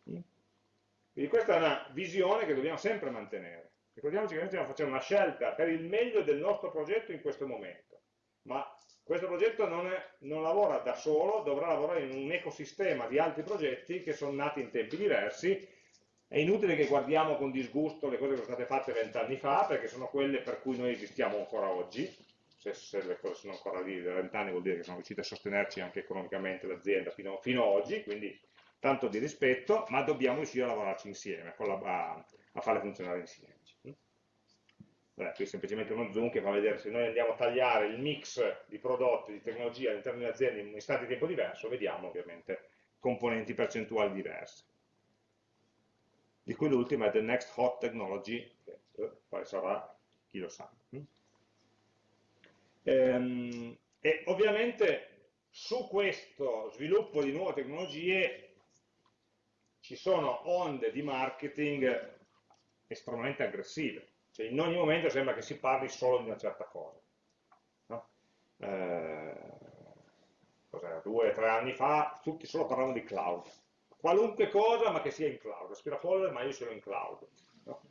Quindi questa è una visione che dobbiamo sempre mantenere. Ricordiamoci che noi stiamo facendo una scelta per il meglio del nostro progetto in questo momento, ma questo progetto non, è, non, lavora da solo, dovrà lavorare in un ecosistema di altri progetti che sono nati in tempi diversi. È inutile che guardiamo con disgusto le cose che sono state fatte vent'anni fa, perché sono quelle per cui noi esistiamo ancora oggi. Se, se le cose sono ancora lì da vent'anni vuol dire che sono riuscite a sostenerci anche economicamente l'azienda fino, fino, ad oggi, quindi tanto di rispetto, ma dobbiamo riuscire a lavorarci insieme, a, a, farle funzionare insieme. Beh, qui è semplicemente uno zoom che fa vedere se noi andiamo a tagliare il mix di prodotti, di tecnologia all'interno di un'azienda in un istante di tempo diverso, vediamo ovviamente componenti percentuali diverse. Di cui l'ultima è The Next Hot Technology, che eh, quale sarà, chi lo sa. Mm? Ehm, e ovviamente su questo sviluppo di nuove tecnologie ci sono onde di marketing estremamente aggressive cioè in ogni momento sembra che si parli solo di una certa cosa. No? Eh, due o tre anni fa tutti solo parlavano di cloud. Qualunque cosa ma che sia in cloud, aspirapolvere ma io sono in cloud. No?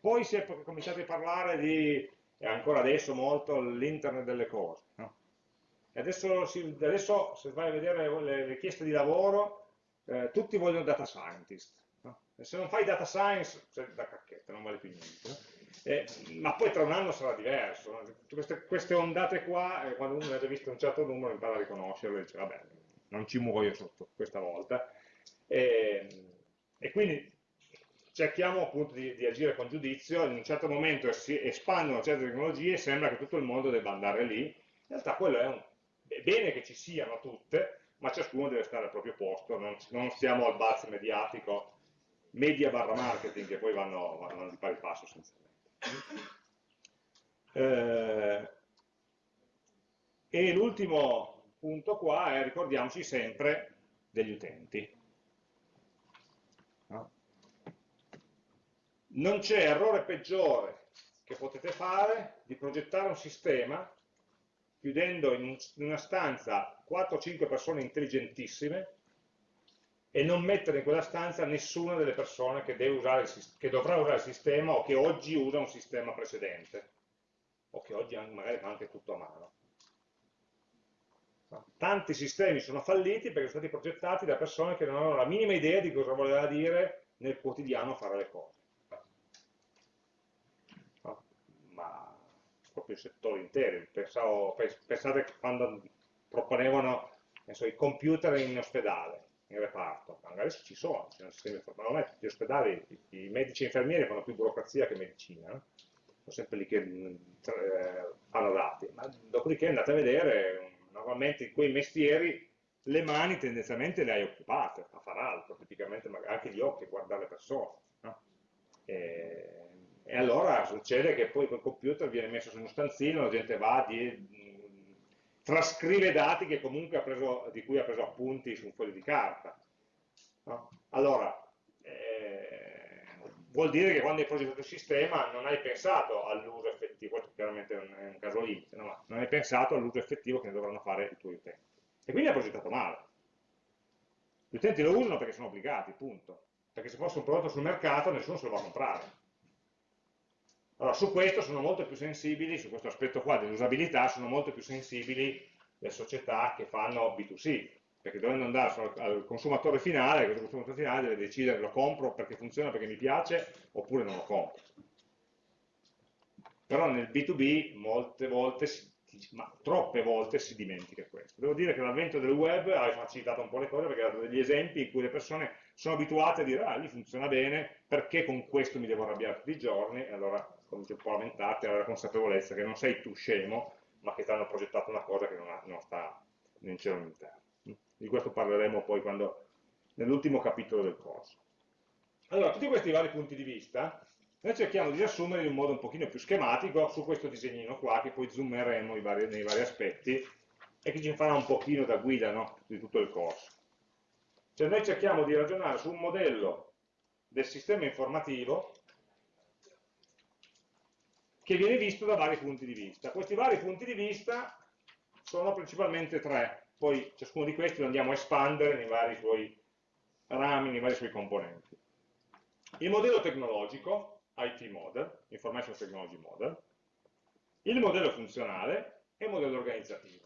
poi si è cominciato a parlare di, e ancora adesso molto, l'internet delle cose. No? Adesso, si, adesso, se vai a vedere le richieste di lavoro, eh, tutti vogliono data scientist. Se non fai data science, cioè da cacchetta, non vale più niente. Eh, ma poi tra un anno sarà diverso. Queste, queste ondate qua, eh, quando uno ha già visto un certo numero, impara a riconoscerle e dice, vabbè, non ci muoio sotto questa volta. E, e quindi cerchiamo appunto di, di, agire con giudizio, in un certo momento si espandono certe tecnologie e sembra che tutto il mondo debba andare lì. In realtà quello è un... È bene che ci siano tutte, ma ciascuno deve stare al proprio posto, non, non stiamo al balzo mediatico media barra marketing che poi vanno, vanno di pari passo essenzialmente. Eh, e l'ultimo punto qua è ricordiamoci sempre degli utenti. No? Non c'è errore peggiore che potete fare di progettare un sistema chiudendo in, una stanza 4-5 persone intelligentissime e non mettere in quella stanza nessuna delle persone che, usare, che dovrà usare il sistema o che oggi usa un sistema precedente o che oggi magari fa anche tutto a mano. Tanti sistemi sono falliti perché sono stati progettati da persone che non avevano la minima idea di cosa voleva dire nel quotidiano fare le cose. Ma proprio settori interi. Pensavo, pensate quando proponevano so, i computer in ospedale, in reparto, magari ci sono, ci sono sistemi informatici, tutti gli ospedali, i, medici e infermieri fanno più burocrazia che medicina, sono sempre lì che eh, fanno dati, ma dopodiché andate a vedere normalmente in quei mestieri le mani tendenzialmente le hai occupate a fare altro, praticamente anche gli occhi, guardare le persone. No? E, e, allora succede che poi quel computer viene messo su uno stanzino, la gente va, trascrive dati preso, di cui ha preso appunti su un foglio di carta. No? Allora, eh, vuol dire che quando hai progettato il sistema non hai pensato all'uso effettivo, questo chiaramente è un caso limite, no? non hai pensato all'uso effettivo che ne dovranno fare i tuoi utenti. E quindi hai progettato male. Gli utenti lo usano perché sono obbligati, punto. Perché se fosse un prodotto sul mercato nessuno se lo va a comprare. Allora, su questo sono molto più sensibili, su questo aspetto qua dell'usabilità, sono molto più sensibili le società che fanno B2C, perché dovendo andare al consumatore finale, questo consumatore finale deve decidere lo compro perché funziona, perché mi piace, oppure non lo compro. Però nel B2B molte volte, ma troppe volte si dimentica questo. Devo dire che l'avvento del web ha facilitato un po' le cose perché ha dato degli esempi in cui le persone sono abituate a dire ah lì funziona bene, perché con questo mi devo arrabbiare tutti i giorni, e allora cominci un po' a lamentarti, avere la consapevolezza che non sei tu scemo, ma che ti hanno progettato una cosa che non, ha, non sta in cielo in terra. Di questo parleremo poi nell'ultimo capitolo del corso. Allora, tutti questi vari punti di vista, noi cerchiamo di riassumerli in un modo un pochino più schematico su questo disegnino qua, che poi zoomeremo vari, nei vari aspetti, e che ci farà un pochino da guida no? di tutto il corso. Cioè noi cerchiamo di ragionare su un modello del sistema informativo che viene visto da vari punti di vista. Questi vari punti di vista sono principalmente tre, poi ciascuno di questi lo andiamo a espandere nei vari suoi rami, nei vari suoi componenti. Il modello tecnologico, IT model, Information Technology Model, il modello funzionale e il modello organizzativo.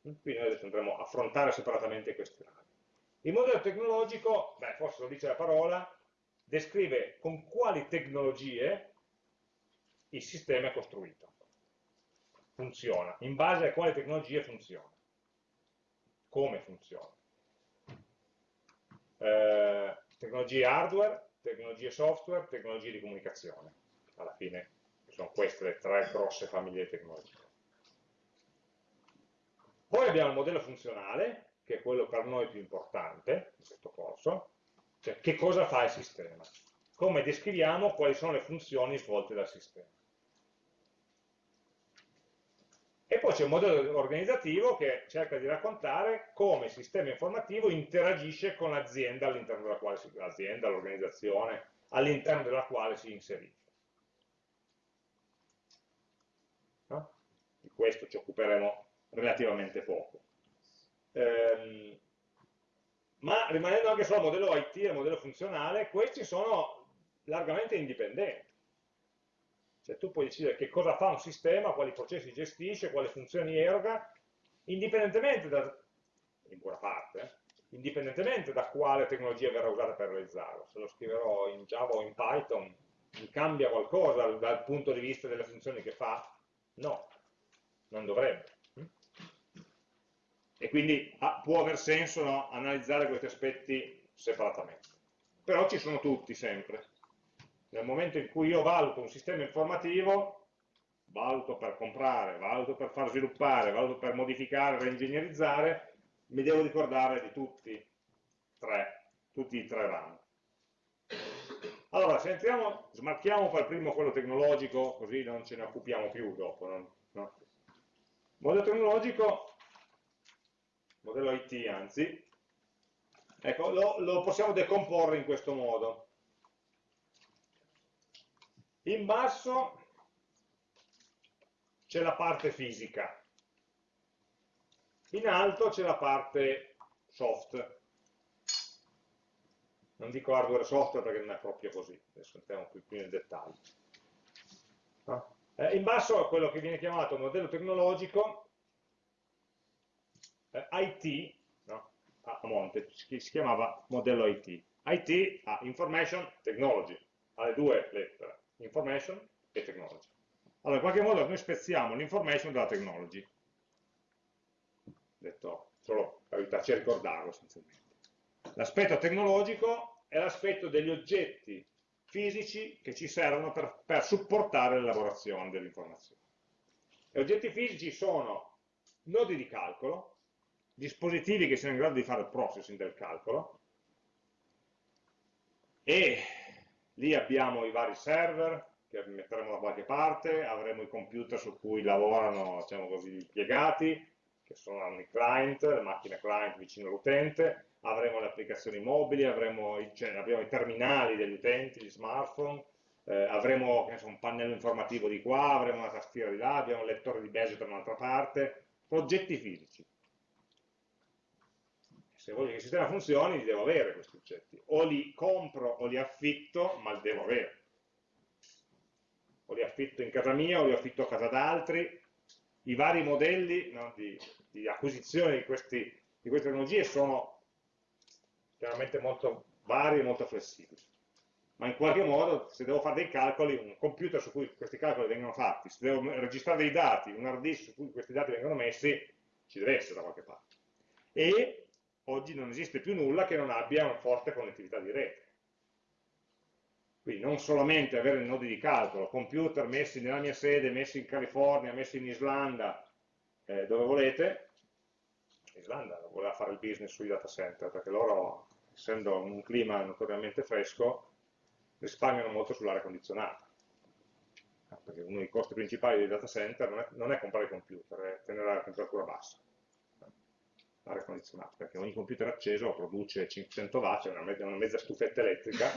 Quindi noi adesso andremo a affrontare separatamente questi rami. Il modello tecnologico, beh, forse lo dice la parola, descrive con quali tecnologie il sistema è costruito funziona, in base a quale tecnologie funziona, come funziona. Eh, tecnologie hardware, tecnologie software, tecnologie di comunicazione. Alla fine sono queste le tre grosse famiglie di tecnologie. Poi abbiamo il modello funzionale, che è quello per noi più importante in questo corso, cioè che cosa fa il sistema, come descriviamo quali sono le funzioni svolte dal sistema. E poi c'è un modello organizzativo che cerca di raccontare come il sistema informativo interagisce con l'azienda all'interno della quale si, l'azienda, l'organizzazione, all'interno della quale si inserisce. No? Di questo ci occuperemo relativamente poco. Ehm, ma rimanendo anche al modello IT e modello funzionale, questi sono largamente indipendenti. Cioè tu puoi decidere che cosa fa un sistema, quali processi gestisce, quali funzioni eroga, indipendentemente da, in buona parte, indipendentemente da quale tecnologia verrà usata per realizzarlo. Se lo scriverò in Java o in Python, mi cambia qualcosa dal punto di vista delle funzioni che fa? No, non dovrebbe. E quindi ah, può aver senso no, analizzare questi aspetti separatamente. Però ci sono tutti sempre nel momento in cui io valuto un sistema informativo, valuto per comprare, valuto per far sviluppare, valuto per modificare, reingegnerizzare, mi devo ricordare di tutti, tre, tutti i tre rami. Allora, se entriamo, smarchiamo per primo quello tecnologico, così non ce ne occupiamo più dopo. No? No? Modello tecnologico, modello IT anzi, ecco, lo, lo possiamo decomporre in questo modo. In basso c'è la parte fisica, in alto c'è la parte soft, Non dico hardware e software perché non è proprio così, adesso entriamo più, più nel dettaglio. Eh, in basso è quello che viene chiamato modello tecnologico eh, IT, no? a monte, si chiamava modello IT. IT ha Information Technology, ha le due lettere, Information e Technology. Allora, in qualche modo noi spezziamo l'information dalla technology. Detto solo per aiutarci a ricordarlo essenzialmente. L'aspetto tecnologico è l'aspetto degli oggetti fisici che ci servono per, per supportare l'elaborazione dell'informazione. Gli oggetti fisici sono nodi di calcolo, dispositivi che siano in grado di fare il processing del calcolo, e lì abbiamo i vari server che metteremo da qualche parte, avremo i computer su cui lavorano diciamo così, gli impiegati, che sono i client, le macchine client vicino all'utente, avremo le applicazioni mobili, avremo i, cioè, i terminali degli utenti, gli smartphone, eh, avremo so, un pannello informativo di qua, avremo una tastiera di là, abbiamo un lettore di base da un'altra parte, oggetti fisici. Se voglio che il sistema funzioni, li devo avere questi oggetti. O li compro o li affitto, ma li devo avere. O li affitto in casa mia o li affitto a casa d'altri. I vari modelli no, di, di, acquisizione di, questi, di queste tecnologie sono chiaramente molto vari e molto flessibili. Ma in qualche modo, se devo fare dei calcoli, un computer su cui questi calcoli vengono fatti, se devo registrare dei dati, un hard disk su cui questi dati vengono messi, ci deve essere da qualche parte. E oggi non esiste più nulla che non abbia una forte connettività di rete. Quindi non solamente avere nodi di calcolo, computer messi nella mia sede, messi in California, messi in Islanda, eh, dove volete, Islanda voleva fare il business sui data center, perché loro, essendo un clima notoriamente fresco, risparmiano molto sull'aria condizionata. Perché uno dei costi principali dei data center non è, non è comprare computer, è tenere la temperatura bassa, l'aria condizionata, perché ogni computer acceso produce 500 watt, cioè una, mezza, una mezza stufetta elettrica,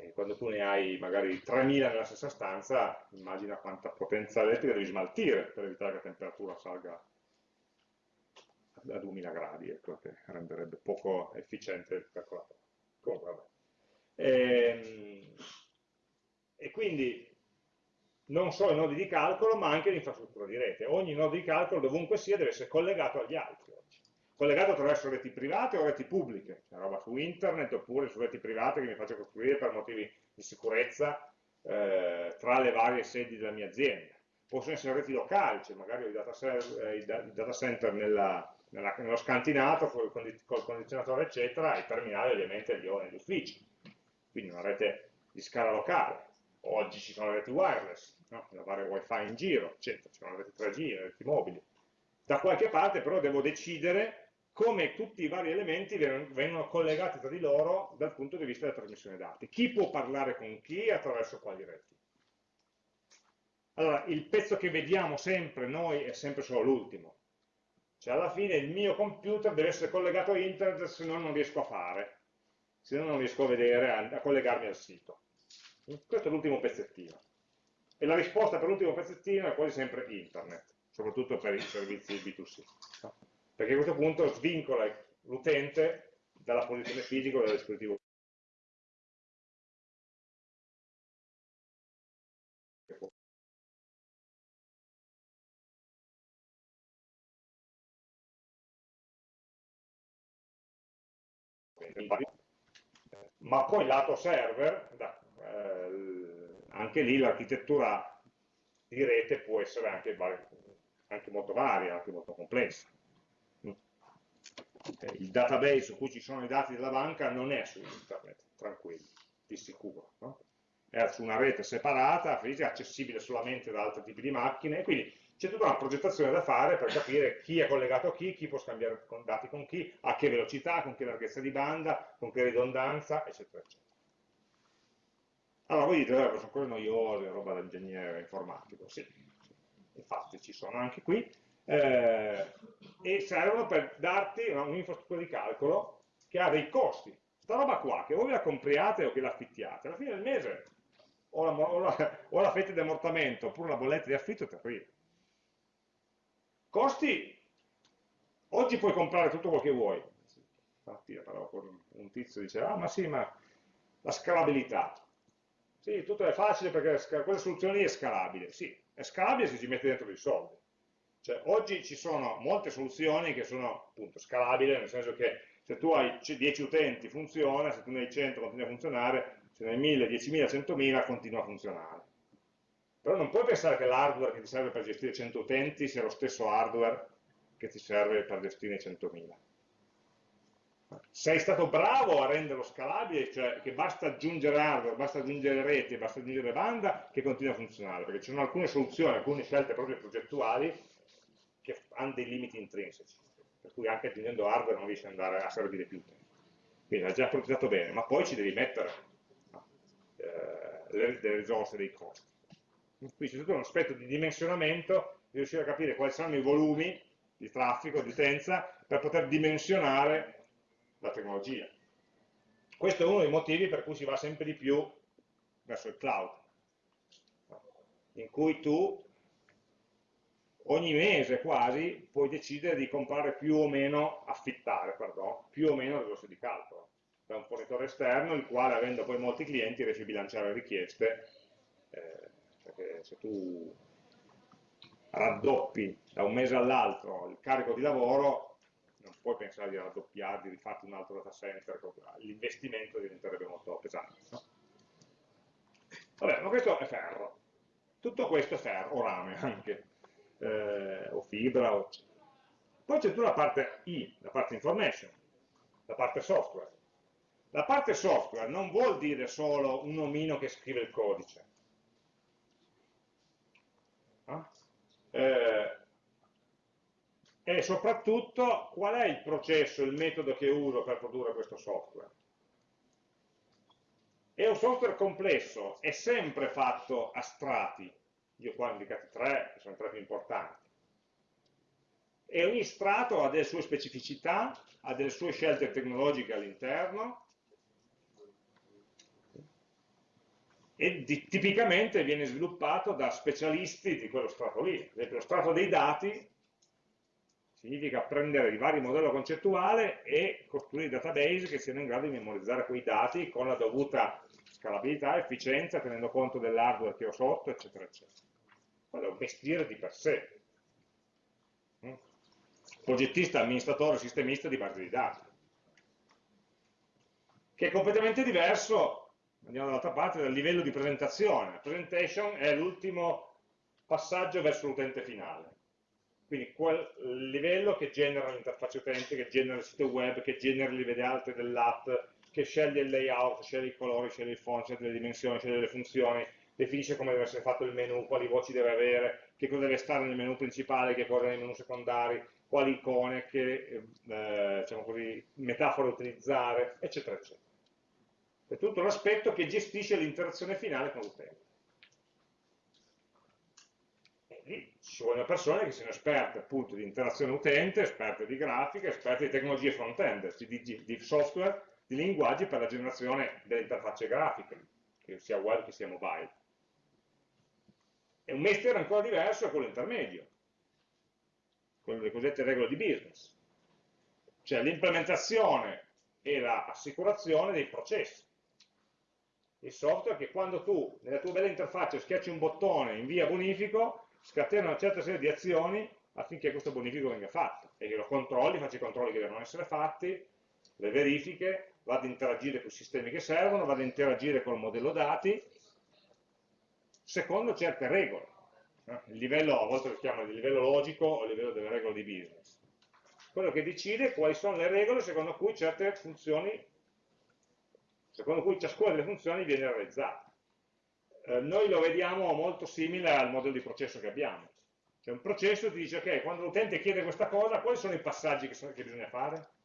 e quando tu ne hai magari 3000 nella stessa stanza, immagina quanta potenza elettrica devi smaltire per evitare che la temperatura salga a 2000 gradi, ecco, che renderebbe poco efficiente il calcolatore. Comunque. E, ehm, e quindi non solo i nodi di calcolo, ma anche l'infrastruttura di rete. Ogni nodo di calcolo, dovunque sia, deve essere collegato agli altri. Collegato attraverso reti private o reti pubbliche, cioè roba su internet oppure su reti private che mi faccio costruire per motivi di sicurezza eh, tra le varie sedi della mia azienda. Possono essere reti locali, cioè magari ho i data, eh, i data center nella, nella, nello scantinato col, col condizionatore eccetera, i terminali ovviamente li ho negli uffici, quindi una rete di scala locale. Oggi ci sono le reti wireless, no? da fare wifi in giro, eccetera, ci sono le reti 3G, le reti mobili. Da qualche parte però devo decidere come tutti i vari elementi vengono collegati tra di loro dal punto di vista della trasmissione dati. Chi può parlare con chi e attraverso quali reti. Allora, il pezzo che vediamo sempre noi è sempre solo l'ultimo, cioè alla fine il mio computer deve essere collegato a internet, se no non riesco a fare, se no non riesco a vedere, a, a collegarmi al sito. Questo è l'ultimo pezzettino. E la risposta per l'ultimo pezzettino è quasi sempre internet, soprattutto per i servizi B2C. Perché a questo punto svincola l'utente dalla posizione fisica del dispositivo ma poi lato server, da, eh, anche lì l'architettura di rete può essere anche, anche, molto varia, anche molto complessa. Eh, il database su cui ci sono i dati della banca non è su internet, tranquilli, di sicuro. No? È su una rete separata, fisica, accessibile solamente da altri tipi di macchine, quindi c'è tutta una progettazione da fare per capire chi è collegato a chi, chi può scambiare dati con chi, a che velocità, con che larghezza di banda, con che ridondanza, eccetera, eccetera. Allora voi dite, eh, sono cose noiose, roba da ingegnere informatico, sì, infatti ci sono anche qui, eh, e servono per darti un'infrastruttura di calcolo che ha dei costi. Questa roba qua, che voi la compriate o che la affittiate, alla fine del mese o la, o la, o la fette di ammortamento oppure la bolletta di affitto ti arriva. Costi, oggi puoi comprare tutto quello che vuoi, stamattina parlavo con un tizio, diceva, ah ma sì, ma la scalabilità. Sì, tutto è facile perché quella soluzione lì è scalabile. Sì, è scalabile se ci mette dentro dei soldi. Cioè, oggi ci sono molte soluzioni che sono appunto scalabili, nel senso che se tu hai 10 utenti funziona, se tu ne hai 100 continua a funzionare, se ne hai 1000, 10.000, 100.000 continua a funzionare. Però non puoi pensare che l'hardware che ti serve per gestire 100 utenti sia lo stesso hardware che ti serve per gestire 100.000 sei stato bravo a renderlo scalabile, cioè che basta aggiungere hardware, basta aggiungere reti, basta aggiungere banda che continua a funzionare, perché ci sono alcune soluzioni, alcune scelte proprio progettuali che hanno dei limiti intrinseci, per cui anche aggiungendo hardware non riesci ad andare a servire più tempo. Quindi hai già progettato bene, ma poi ci devi mettere eh, le, le risorse, dei costi. Qui c'è tutto un aspetto di dimensionamento, di riuscire a capire quali saranno i volumi di traffico, di utenza, per poter dimensionare la tecnologia. Questo è uno dei motivi per cui si va sempre di più verso il cloud, in cui tu ogni mese quasi puoi decidere di comprare più o meno, affittare, pardon, più o meno risorse di calcolo da un fornitore esterno, il quale avendo poi molti clienti riesce a bilanciare richieste, eh, perché se tu raddoppi da un mese all'altro il carico di lavoro, non puoi pensare di raddoppiare, di rifarti un altro data center, l'investimento diventerebbe molto pesante. No? Vabbè, ma questo è ferro. Tutto questo è ferro, o rame anche, eh, o fibra, o... Poi c'è tutta la parte I, la parte information, la parte software. La parte software non vuol dire solo un omino che scrive il codice. No? Eh, e soprattutto qual è il processo, il metodo che uso per produrre questo software. È un software complesso, è sempre fatto a strati, io qua ho indicati tre, che sono i tre più importanti, e ogni strato ha delle sue specificità, ha delle sue scelte tecnologiche all'interno, e di, tipicamente viene sviluppato da specialisti di quello strato lì. Ad esempio, lo strato dei dati significa prendere il vario modello concettuale e costruire database che siano in grado di memorizzare quei dati con la dovuta scalabilità, efficienza, tenendo conto dell'hardware che ho sotto, eccetera, eccetera. Quello è un mestiere di per sé. Mm? Progettista, amministratore, sistemista di base di dati. Che è completamente diverso, andiamo dall'altra parte, dal livello di presentazione. La presentation è l'ultimo passaggio verso l'utente finale quindi quel livello che genera l'interfaccia utente, che genera il sito web, che genera i livelli alti dell'app, che sceglie il layout, sceglie i colori, sceglie il font, sceglie le dimensioni, sceglie le funzioni, definisce come deve essere fatto il menu, quali voci deve avere, che cosa deve stare nel menu principale, che cosa nei menu secondari, quali icone, che eh, diciamo così, metafore utilizzare, eccetera, eccetera. È tutto l'aspetto che gestisce l'interazione finale con l'utente. lì ci vogliono persone che siano esperte appunto di interazione utente, esperte di grafica, esperte di tecnologie front-end, di, di, software, di linguaggi per la generazione delle interfacce grafiche, che sia web che sia mobile. E un mestiere ancora diverso è quello intermedio, quello delle cosiddette regole di business, cioè l'implementazione e l'assicurazione dei processi. Il software che quando tu nella tua bella interfaccia schiacci un bottone invia bonifico, scatena una certa serie di azioni affinché questo bonifico venga fatto e che lo controlli, faccia i controlli che devono essere fatti, le verifiche, vado ad interagire con i sistemi che servono, vado ad interagire col modello dati, secondo certe regole. Il livello, a volte lo chiamano il livello logico o il livello delle regole di business. Quello che decide quali sono le regole secondo cui certe funzioni, secondo cui ciascuna delle funzioni viene realizzata. Eh, noi lo vediamo molto simile al modello di processo che abbiamo. Cioè un processo ti dice, ok, quando l'utente chiede questa cosa, quali sono i passaggi che, sono, che bisogna fare?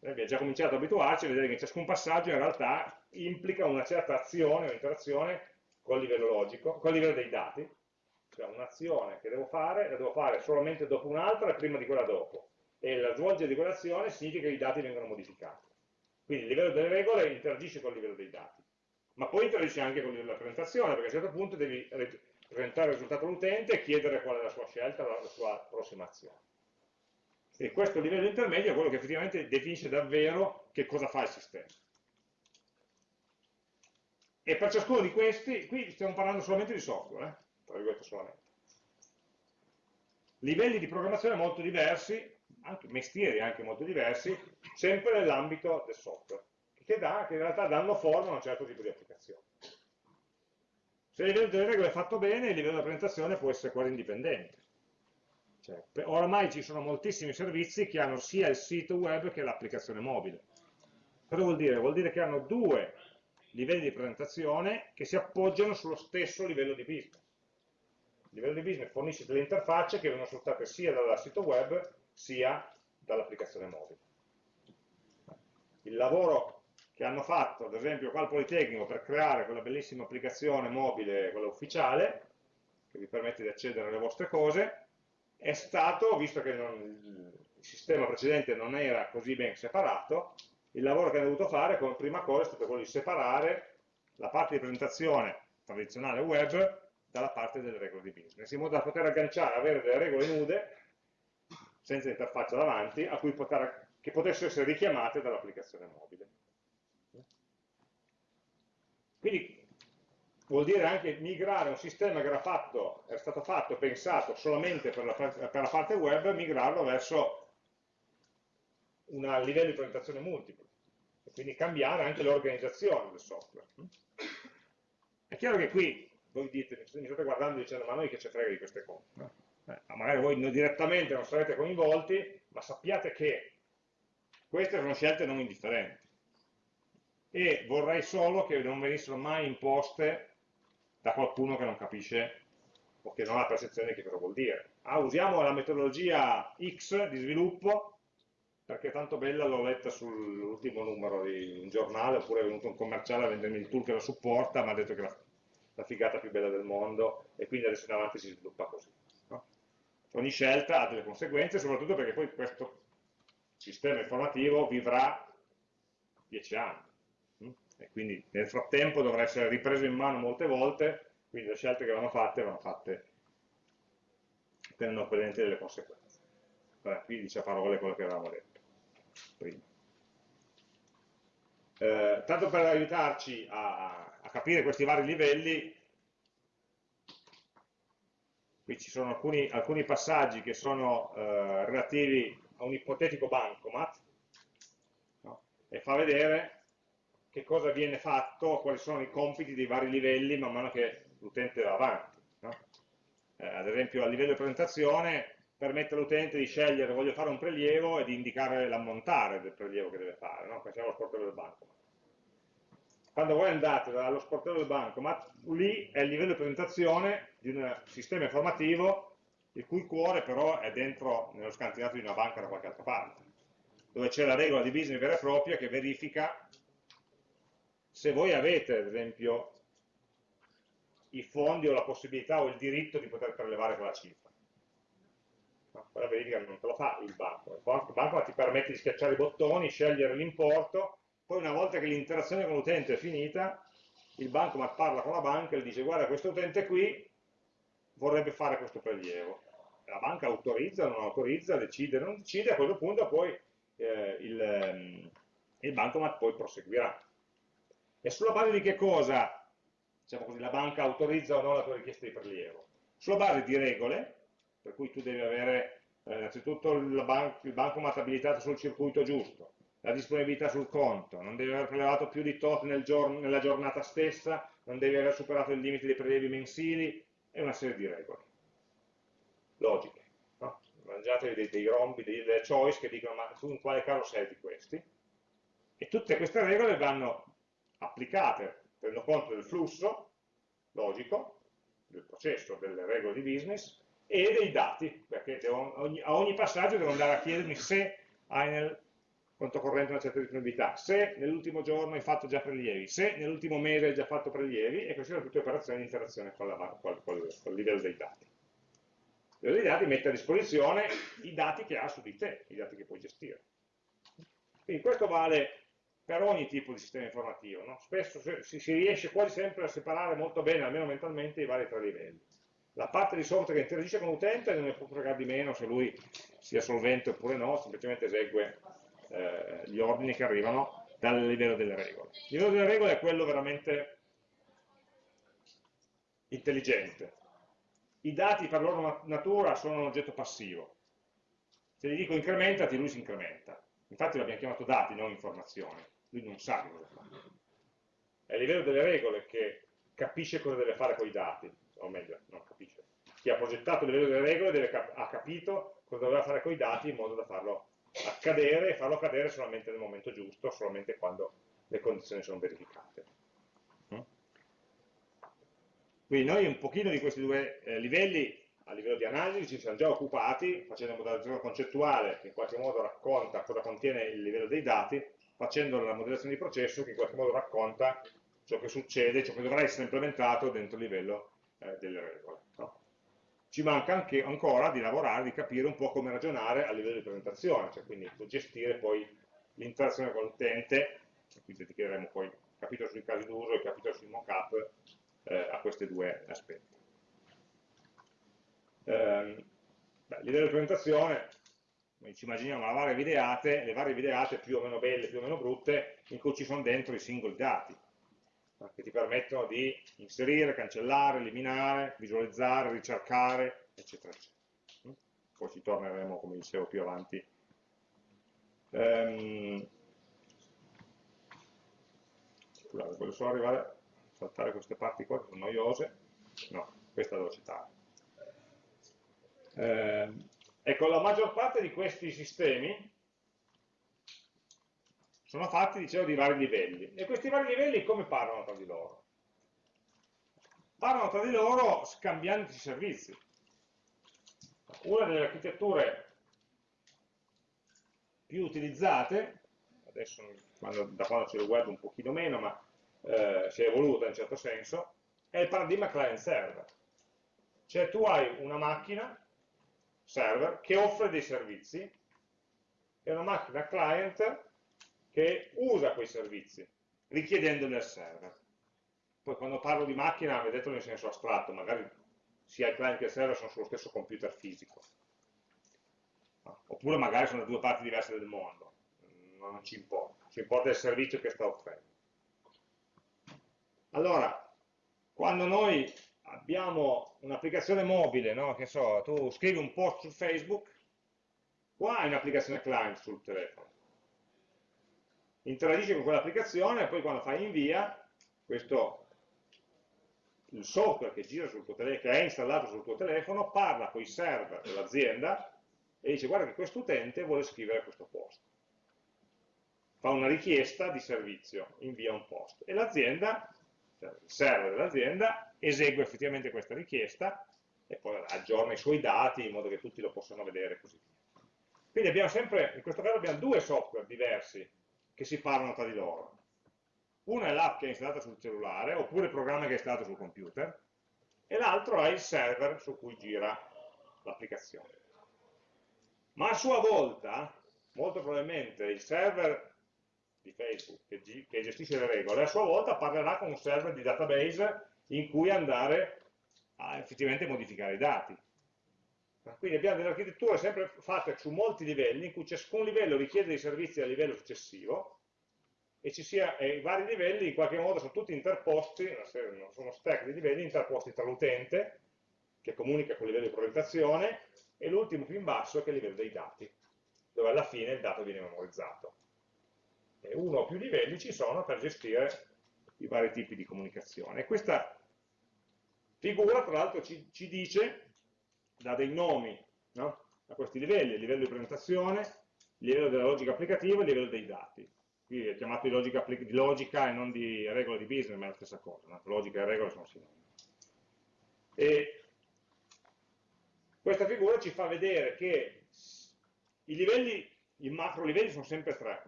Eh, abbiamo già cominciato ad abituarci a vedere che ciascun passaggio in realtà implica una certa azione o interazione col livello logico, col livello dei dati, cioè un'azione che devo fare, la devo fare solamente dopo un'altra e prima di quella dopo, e la svolgere di quell'azione significa che i dati vengono modificati. Quindi il livello delle regole interagisce con il livello dei dati ma poi interagisce anche con la presentazione, perché a un certo punto devi presentare il risultato all'utente e chiedere qual è la sua scelta, la sua approssimazione. E questo livello intermedio è quello che effettivamente definisce davvero che cosa fa il sistema. E per ciascuno di questi, qui stiamo parlando solamente di software, eh? tra virgolette solamente. Livelli di programmazione molto diversi, anche mestieri anche molto diversi, sempre nell'ambito del software, che, dà, che in realtà danno forma a un certo tipo di applicazione. Se il livello delle regole è fatto bene, il livello della presentazione può essere quasi indipendente. Cioè, oramai ci sono moltissimi servizi che hanno sia il sito web che l'applicazione mobile. Cosa vuol dire? Vuol dire che hanno due livelli di presentazione che si appoggiano sullo stesso livello di business. Il livello di business fornisce delle interfacce che vengono sfruttate sia dal sito web sia dall'applicazione mobile. Il lavoro che hanno fatto, ad esempio qua al Politecnico, per creare quella bellissima applicazione mobile, quella ufficiale, che vi permette di accedere alle vostre cose, è stato, visto che non, il sistema precedente non era così ben separato, il lavoro che hanno dovuto fare come prima cosa è stato quello di separare la parte di presentazione tradizionale web dalla parte delle regole di business, in modo da poter agganciare, avere delle regole nude, senza interfaccia davanti, a cui poter, che potessero essere richiamate dall'applicazione mobile. Quindi vuol dire anche migrare un sistema che era, fatto, era stato fatto, pensato solamente per la, per la parte web, migrarlo verso un livello di presentazione multiplo e quindi cambiare anche l'organizzazione del software. È chiaro che qui voi dite, mi state guardando dicendo ma noi che ci frega di queste cose. No? Eh, magari voi direttamente non sarete coinvolti, ma sappiate che queste sono scelte non indifferenti. E vorrei solo che non venissero mai imposte da qualcuno che non capisce o che non ha percezione di che cosa vuol dire. Ah, usiamo la metodologia X di sviluppo perché è tanto bella, l'ho letta sull'ultimo numero di un giornale, oppure è venuto un commerciale a vendermi il tool che la supporta, mi ha detto che è la, la, figata più bella del mondo, e quindi adesso in avanti si sviluppa così. No? Ogni scelta ha delle conseguenze, soprattutto perché poi questo sistema informativo vivrà dieci anni? E quindi nel frattempo dovrà essere ripreso in mano molte volte, quindi le scelte che vanno fatte vanno fatte tenendo presente delle conseguenze. Allora, qui dice a parole quello che avevamo detto prima. Eh, tanto per aiutarci a, a, capire questi vari livelli, qui ci sono alcuni, alcuni passaggi che sono eh, relativi a un ipotetico bancomat, no? e fa vedere che cosa viene fatto, quali sono i compiti dei vari livelli man mano che l'utente va avanti. No? Eh, ad esempio a livello di presentazione permette all'utente di scegliere voglio fare un prelievo e di indicare l'ammontare del prelievo che deve fare, no? pensiamo allo sportello del bancomat. Quando voi andate dallo sportello del bancomat, lì è il livello di presentazione di un sistema informativo il cui cuore però è dentro nello scantinato di una banca da qualche altra parte, dove c'è la regola di business vera e propria che verifica se voi avete, ad esempio, i fondi o la possibilità o il diritto di poter prelevare quella cifra ma quella verifica non te lo fa il banco. Il banco ti permette di schiacciare i bottoni, scegliere l'importo, poi una volta che l'interazione con l'utente è finita, il banco parla con la banca e gli dice guarda questo utente qui vorrebbe fare questo prelievo. La banca autorizza, non autorizza, decide, non decide, a quel punto poi eh, il, ehm, il bancomat poi proseguirà. E sulla base di che cosa, diciamo così, la banca autorizza o no la tua richiesta di prelievo? Sulla base di regole per cui tu devi avere eh, innanzitutto il, ban il bancomat abilitato sul circuito giusto, la disponibilità sul conto, non devi aver prelevato più di tot nel giorno, nella giornata stessa, non devi aver superato il limite dei prelievi mensili e una serie di regole. Logiche. No? Mangiatevi dei, dei rombi, delle choice che dicono ma tu in quale caso sei di questi? E tutte queste regole vanno applicate, tenendo conto del flusso logico, del processo, delle regole di business, e dei dati, perché devo, ogni, a ogni passaggio devo andare a chiedermi se hai nel conto corrente una certa disponibilità, se nell'ultimo giorno hai fatto già prelievi, se nell'ultimo mese hai già fatto prelievi, e queste sono tutte operazioni di interazione con, la, con, con, con il livello dei dati. Il livello dei dati mette a disposizione i dati che ha su di te, i dati che puoi gestire. Quindi questo vale per ogni tipo di sistema informativo. No? Spesso si, si riesce quasi sempre a separare molto bene, almeno mentalmente, i vari tre livelli La parte di software che interagisce con l'utente non ne può fregare di meno se lui sia solvente oppure no, semplicemente esegue eh, gli ordini che arrivano dal livello delle regole. Il livello delle regole è quello veramente intelligente. I dati per loro natura sono un oggetto passivo. Se gli dico incrementati, lui si incrementa. Infatti l'abbiamo chiamato dati, non informazioni. Lui non sa cosa fa. È il livello delle regole che capisce cosa deve fare con i dati, o meglio, non capisce. Chi ha progettato il livello delle regole deve, ha capito cosa doveva fare con i dati in modo da farlo accadere e farlo accadere solamente nel momento giusto, solamente quando le condizioni sono verificate. Mm? Quindi noi un pochino di questi due eh, livelli a livello di analisi ci siamo già occupati facendo una modellazione concettuale che in qualche modo racconta cosa contiene il livello dei dati, facendo la modellazione di processo che in qualche modo racconta ciò che succede, ciò che dovrà essere implementato dentro il livello eh, delle regole. No? ci manca anche ancora di lavorare, di capire un po' come ragionare a livello di presentazione, cioè quindi gestire poi l'interazione con l'utente, qui dedicheremo poi capitolo sui casi d'uso e capitolo sui mock-up eh, a questi due aspetti. Eh, beh, livello di presentazione, ci immaginiamo le varie videate, le varie videate più o meno belle, più o meno brutte, in cui ci sono dentro i singoli dati, che ti permettono di inserire, cancellare, eliminare, visualizzare, ricercare, eccetera, eccetera. Poi ci torneremo, come dicevo, più avanti. Ehm, scusate, voglio solo arrivare a saltare queste parti qua che sono noiose. No, questa devo citare. Ehm, ecco, la maggior parte di questi sistemi sono fatti, dicevo, di vari livelli. E questi vari livelli come parlano tra di loro? Parlano tra di loro scambiandosi servizi. Una delle architetture più utilizzate, adesso quando, da quando c'è il web un pochino meno, ma eh, si è evoluta in un certo senso, è il paradigma client-server. Cioè tu hai una macchina, server, che offre dei servizi, e una macchina client che usa quei servizi, richiedendoli al server. Poi quando parlo di macchina, vedetelo in senso astratto, magari sia il client che il server sono sullo stesso computer fisico. Oppure magari sono due parti diverse del mondo, non ci importa, ci importa il servizio che sta offrendo. Allora, quando noi abbiamo un'applicazione mobile, no? che so, tu scrivi un post su Facebook, qua hai un'applicazione client sul telefono interagisce con quell'applicazione e poi quando fai invia, questo, il software che, gira sul tuo che è installato sul tuo telefono parla con i server dell'azienda e dice guarda che questo utente vuole scrivere questo post. Fa una richiesta di servizio, invia un post e l'azienda, il server dell'azienda, esegue effettivamente questa richiesta e poi aggiorna i suoi dati in modo che tutti lo possano vedere e così via. Quindi abbiamo sempre, in questo caso abbiamo due software diversi che si parlano tra di loro. Una è l'app che è installata sul cellulare, oppure il programma che è installato sul computer, e l'altro è il server su cui gira l'applicazione. Ma a sua volta, molto probabilmente, il server di Facebook che, che gestisce le regole, a sua volta parlerà con un server di database in cui andare a effettivamente modificare i dati. Quindi abbiamo delle architetture sempre fatte su molti livelli, in cui ciascun livello richiede dei servizi a livello successivo, e, sia, e i vari livelli in qualche modo sono tutti interposti, sono stack di livelli interposti tra l'utente, che comunica con il livello di progettazione, e l'ultimo più in basso che è il livello dei dati, dove alla fine il dato viene memorizzato. E uno o più livelli ci sono per gestire i vari tipi di comunicazione. Questa figura, tra l'altro, ci, ci dice dà dei nomi no? a questi livelli, il livello di presentazione, il livello della logica applicativa e il livello dei dati. Qui è chiamato di logica, di logica, e non di regole di business, ma è la stessa cosa, no? logica e regole sono sinonimi. E questa figura ci fa vedere che i livelli, i macro livelli sono sempre tre,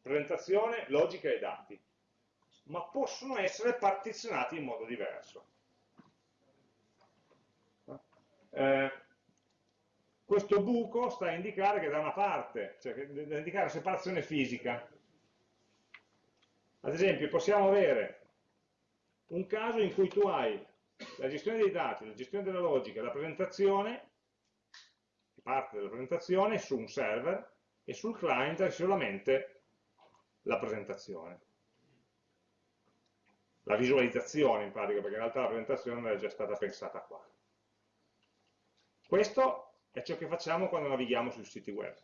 presentazione, logica e dati, ma possono essere partizionati in modo diverso. Eh, questo buco sta a indicare che da una parte, cioè da indicare separazione fisica. Ad esempio possiamo avere un caso in cui tu hai la gestione dei dati, la gestione della logica, la presentazione, parte della presentazione su un server e sul client è solamente la presentazione. La visualizzazione in pratica, perché in realtà la presentazione è già stata pensata qua. Questo è ciò che facciamo quando navighiamo sui siti web,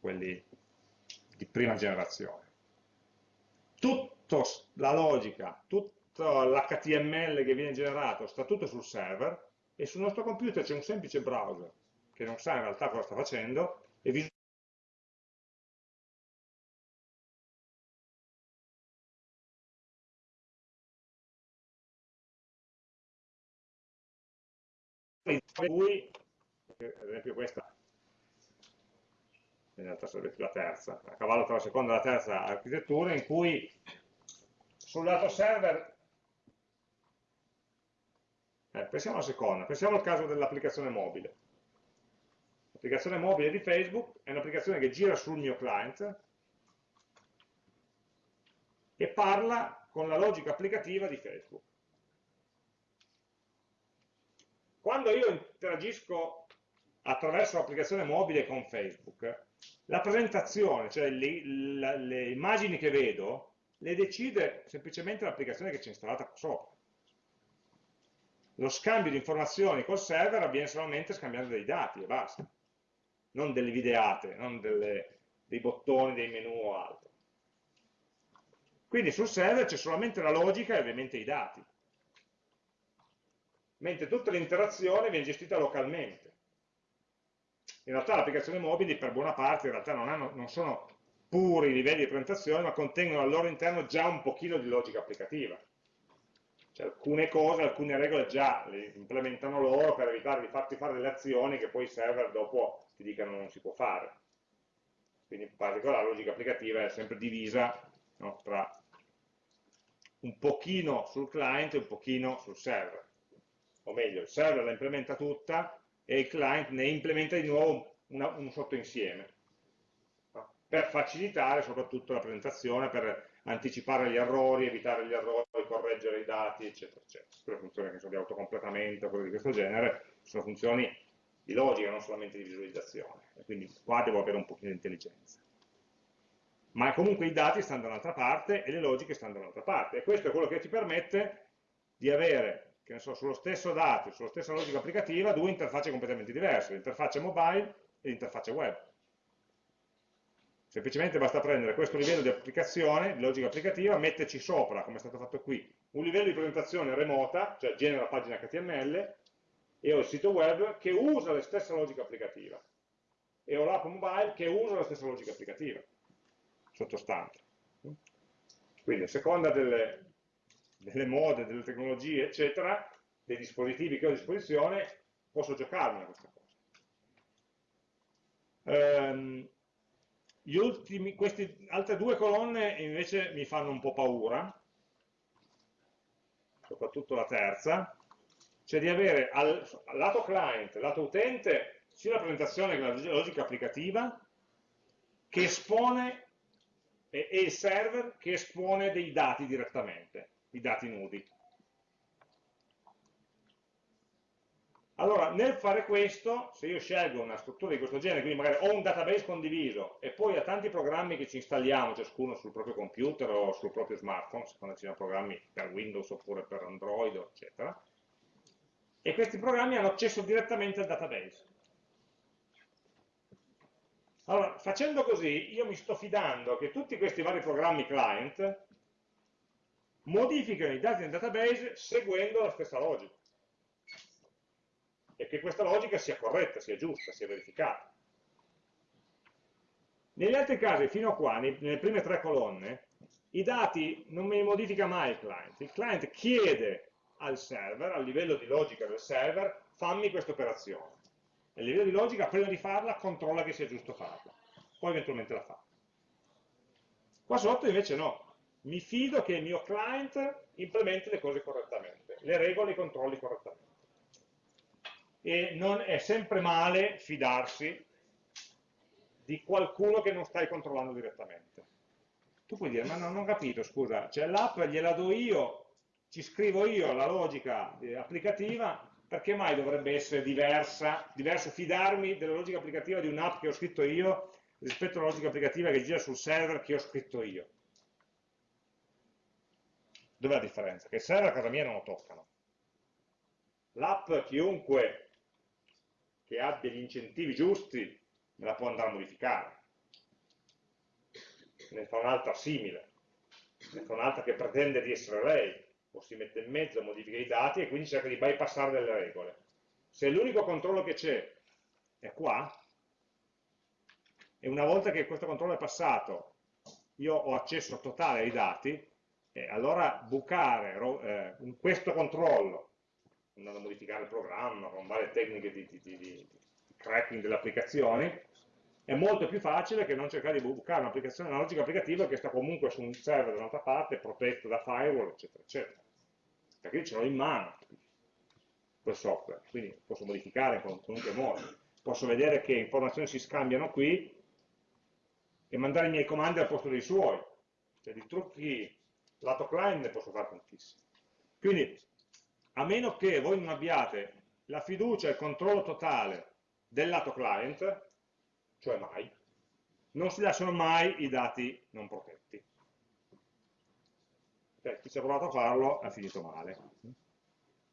quelli di prima generazione. Tutta la logica, tutto l'HTML che viene generato sta tutto sul server e sul nostro computer c'è un semplice browser che non sa in realtà cosa sta facendo e cui, ad esempio questa, in realtà sarebbe più la terza, a cavallo tra la seconda e la terza architettura, in cui sul lato server, eh, pensiamo alla seconda, pensiamo al caso dell'applicazione mobile. L'applicazione mobile di Facebook è un'applicazione che gira sul mio client e parla con la logica applicativa di Facebook. Quando io interagisco attraverso l'applicazione mobile con Facebook, la presentazione, cioè le, le, le, immagini che vedo, le decide semplicemente l'applicazione che c'è installata sopra. Lo scambio di informazioni col server avviene solamente scambiando dei dati e basta, non delle videate, non delle, dei bottoni, dei menu o altro. Quindi sul server c'è solamente la logica e ovviamente i dati mentre tutta l'interazione viene gestita localmente. In realtà le applicazioni mobili per buona parte non, hanno, non sono puri livelli di presentazione, ma contengono al loro interno già un pochino di logica applicativa. Cioè alcune cose, alcune regole già le implementano loro per evitare di farti fare delle azioni che poi i server dopo ti dicano non si può fare. Quindi in particolare la logica applicativa è sempre divisa no, tra un pochino sul client e un pochino sul server o meglio, il server la implementa tutta e il client ne implementa di nuovo una, un sottoinsieme, per facilitare soprattutto la presentazione, per anticipare gli errori, evitare gli errori, correggere i dati, eccetera, eccetera. Quelle funzioni che sono di autocompletamento, cose di questo genere, sono funzioni di logica, non solamente di visualizzazione, e quindi qua devo avere un pochino di intelligenza. Ma comunque i dati stanno da un'altra parte e le logiche stanno da un'altra parte, e questo è quello che ci permette di avere che so, sullo stesso dato, sulla stessa logica applicativa, due interfacce completamente diverse, l'interfaccia mobile e l'interfaccia web. Semplicemente basta prendere questo livello di applicazione, di logica applicativa, metterci sopra, come è stato fatto qui, un livello di presentazione remota, cioè genera pagina HTML, e ho il sito web che usa la stessa logica applicativa. E ho l'app mobile che usa la stessa logica applicativa, sottostante. Quindi a seconda delle, delle mode, delle tecnologie, eccetera, dei dispositivi che ho a disposizione, posso giocarmi a questa cosa. Um, ultimi, queste altre due colonne invece mi fanno un po' paura, soprattutto la terza, cioè di avere al, al lato client, lato utente, sia la presentazione che la logica applicativa, che espone, e, e il server che espone dei dati direttamente i dati nudi. Allora, nel fare questo, se io scelgo una struttura di questo genere, quindi magari ho un database condiviso e poi ho tanti programmi che ci installiamo, ciascuno sul proprio computer o sul proprio smartphone, secondo ci siano programmi per Windows oppure per Android, eccetera, e questi programmi hanno accesso direttamente al database. Allora, facendo così, io mi sto fidando che tutti questi vari programmi client modificano i dati nel database seguendo la stessa logica e che questa logica sia corretta, sia giusta, sia verificata. Negli altri casi, fino a qua, nelle prime tre colonne, i dati non me li modifica mai il client. Il client chiede al server, al livello di logica del server, fammi questa operazione. E il livello di logica, prima di farla, controlla che sia giusto farla. Poi eventualmente la fa. Qua sotto invece no, mi fido che il mio client implementi le cose correttamente, le regole e i controlli correttamente. E non è sempre male fidarsi di qualcuno che non stai controllando direttamente. Tu puoi dire, ma non ho capito, scusa, cioè l'app gliela do io ci scrivo io la logica eh, applicativa, perché mai dovrebbe essere diversa, diverso fidarmi della logica applicativa di un'app che ho scritto io rispetto alla logica applicativa che gira sul server che ho scritto io? Dov'è la differenza? Che il server a casa mia non lo toccano. L'app, chiunque che abbia gli incentivi giusti, me la può andare a modificare. Ne fa un'altra simile, ne fa un'altra che pretende di essere lei, o si mette in mezzo, modifica i dati e quindi cerca di bypassare delle regole. Se l'unico controllo che c'è è qua, e una volta che questo controllo è passato, io ho accesso totale ai dati, eh, allora bucare eh, questo controllo, andando a modificare il programma con varie tecniche di, di, di, di cracking delle applicazioni, è molto più facile che non cercare di bucare un'applicazione, una logica applicativa che sta comunque su un server da un'altra parte, protetto da firewall, eccetera, eccetera. Perché io ce l'ho in mano quel software, quindi posso modificare in qualunque modo. Posso vedere che informazioni si scambiano qui e mandare i miei comandi al posto dei suoi. Cioè di trucchi lato client ne posso fare tantissimi. Quindi, a meno che voi non abbiate la fiducia e il controllo totale del lato client, cioè mai, non si lasciano mai i dati non protetti. Cioè, chi ci ha provato a farlo ha finito male,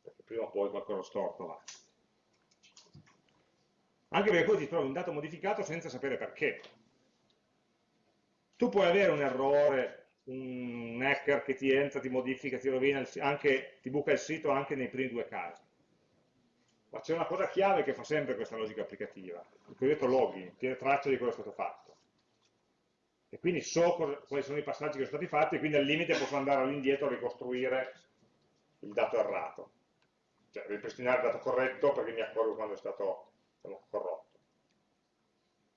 perché prima o poi qualcosa storto va. Anche perché poi ti trovi un dato modificato senza sapere perché. Tu puoi avere un errore un hacker che ti entra, ti modifica, ti rovina, il, anche, ti buca il sito anche nei primi due casi. Ma c'è una cosa chiave che fa sempre questa logica applicativa, il cosiddetto login, tiene traccia di cosa è stato fatto. E quindi so quali sono i passaggi che sono stati fatti e quindi al limite posso andare all'indietro a ricostruire il dato errato. Cioè ripristinare il dato corretto perché mi accorgo quando è stato diciamo, corrotto.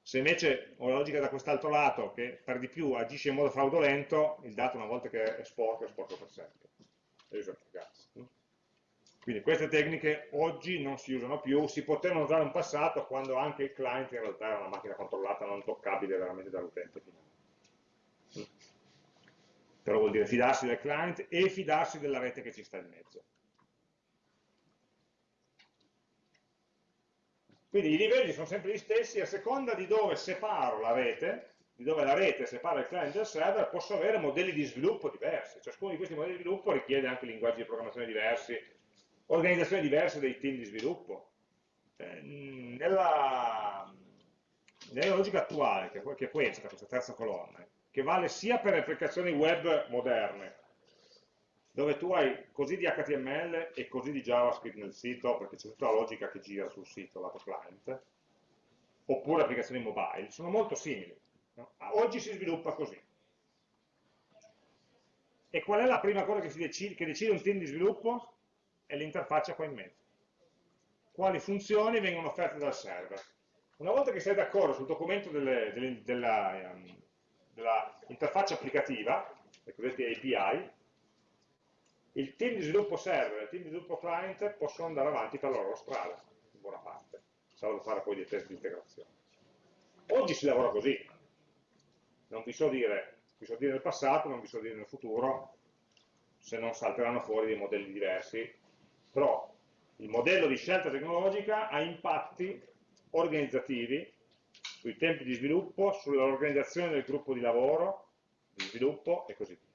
Se invece ho la logica da quest'altro lato, che per di più agisce in modo fraudolento, il dato una volta che è sporco, è sporco per sempre. Quindi queste tecniche oggi non si usano più, si potevano usare in passato quando anche il client in realtà era una macchina controllata, non toccabile veramente dall'utente finale. Però vuol dire fidarsi del client e fidarsi della rete che ci sta in mezzo. Quindi i livelli sono sempre gli stessi, a seconda di dove separo la rete, di dove la rete separa il client dal server, posso avere modelli di sviluppo diversi. Ciascuno di questi modelli di sviluppo richiede anche linguaggi di programmazione diversi, organizzazioni diverse dei team di sviluppo. Eh, nella, nella, logica attuale, che è questa, questa terza colonna, che vale sia per le applicazioni web moderne, dove tu hai così di HTML e così di JavaScript nel sito, perché c'è tutta la logica che gira sul sito, lato client, oppure applicazioni mobile, sono molto simili. No? Oggi si sviluppa così. E qual è la prima cosa che, decide, che decide un team di sviluppo? È l'interfaccia qua in mezzo. Quali funzioni vengono offerte dal server? Una volta che sei d'accordo sul documento delle, delle, della, um, della interfaccia applicativa, le cosiddette API, il team di sviluppo server e il team di sviluppo client possono andare avanti per la loro strada, in buona parte, salvo fare poi dei test di integrazione. Oggi si lavora così, non vi so dire, vi so dire nel passato, non vi so dire nel futuro, se non salteranno fuori dei modelli diversi, però il modello di scelta tecnologica ha impatti organizzativi sui tempi di sviluppo, sull'organizzazione del gruppo di lavoro, di sviluppo e così via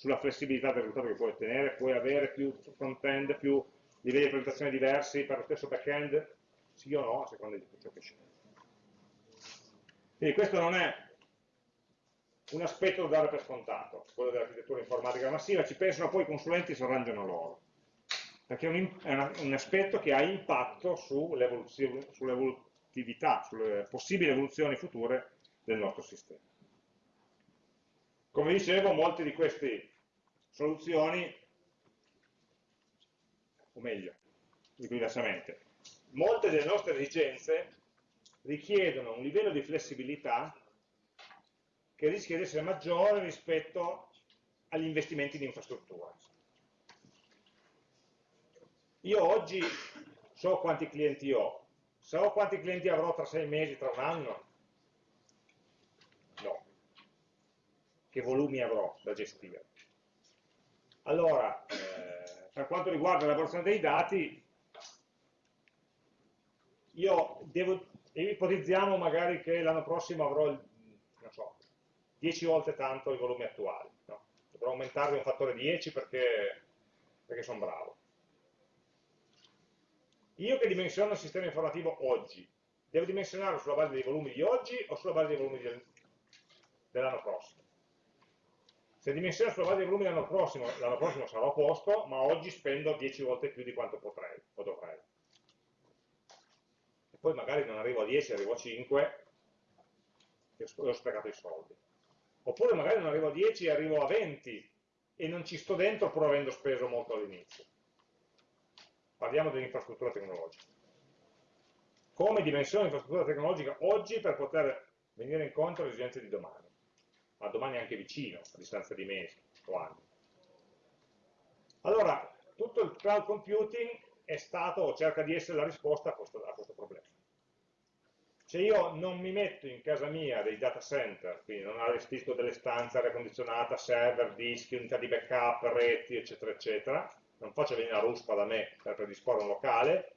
sulla flessibilità del risultato che puoi ottenere, puoi avere più front-end, più livelli di presentazione diversi per lo stesso back-end, sì o no, a seconda di ciò che scegli. Quindi questo non è un aspetto da dare per scontato, quello dell'architettura informatica massiva, ci pensano poi i consulenti e si arrangiano loro, perché è un, è un aspetto che ha impatto sull'evolutività, sulle possibili evoluzioni future del nostro sistema. Come dicevo, molte di queste soluzioni, o meglio, diversamente, molte delle nostre esigenze richiedono un livello di flessibilità che rischia di essere maggiore rispetto agli investimenti di infrastruttura. Io oggi so quanti clienti ho, so quanti clienti avrò tra sei mesi, tra un anno? No che volumi avrò da gestire. Allora, eh, per quanto riguarda l'elaborazione dei dati, io devo, ipotizziamo magari che l'anno prossimo avrò, non so, 10 volte tanto i volumi attuali. No? Dovrò aumentarli un fattore 10 perché, perché sono bravo. Io che dimensiono il sistema informativo oggi, devo dimensionarlo sulla base dei volumi di oggi o sulla base dei volumi dell'anno prossimo? Se dimensiono sulla base dei volumi dell'anno prossimo, l'anno prossimo sarò a posto, ma oggi spendo 10 volte più di quanto potrei o dovrei. E poi magari non arrivo a 10, arrivo a 5 e ho sprecato i soldi. Oppure magari non arrivo a 10 e arrivo a 20 e non ci sto dentro pur avendo speso molto all'inizio. Parliamo dell'infrastruttura tecnologica. Come dimensione dell'infrastruttura tecnologica oggi per poter venire incontro alle esigenze di domani ma domani anche vicino, a distanza di mesi o anni. Allora, tutto il cloud computing è stato o cerca di essere la risposta a questo, a questo problema. Se io non mi metto in casa mia dei data center, quindi non allestisco delle stanze, aria condizionata, server, dischi, unità di backup, reti, eccetera, eccetera, non faccio venire la ruspa da me per predisporre un locale,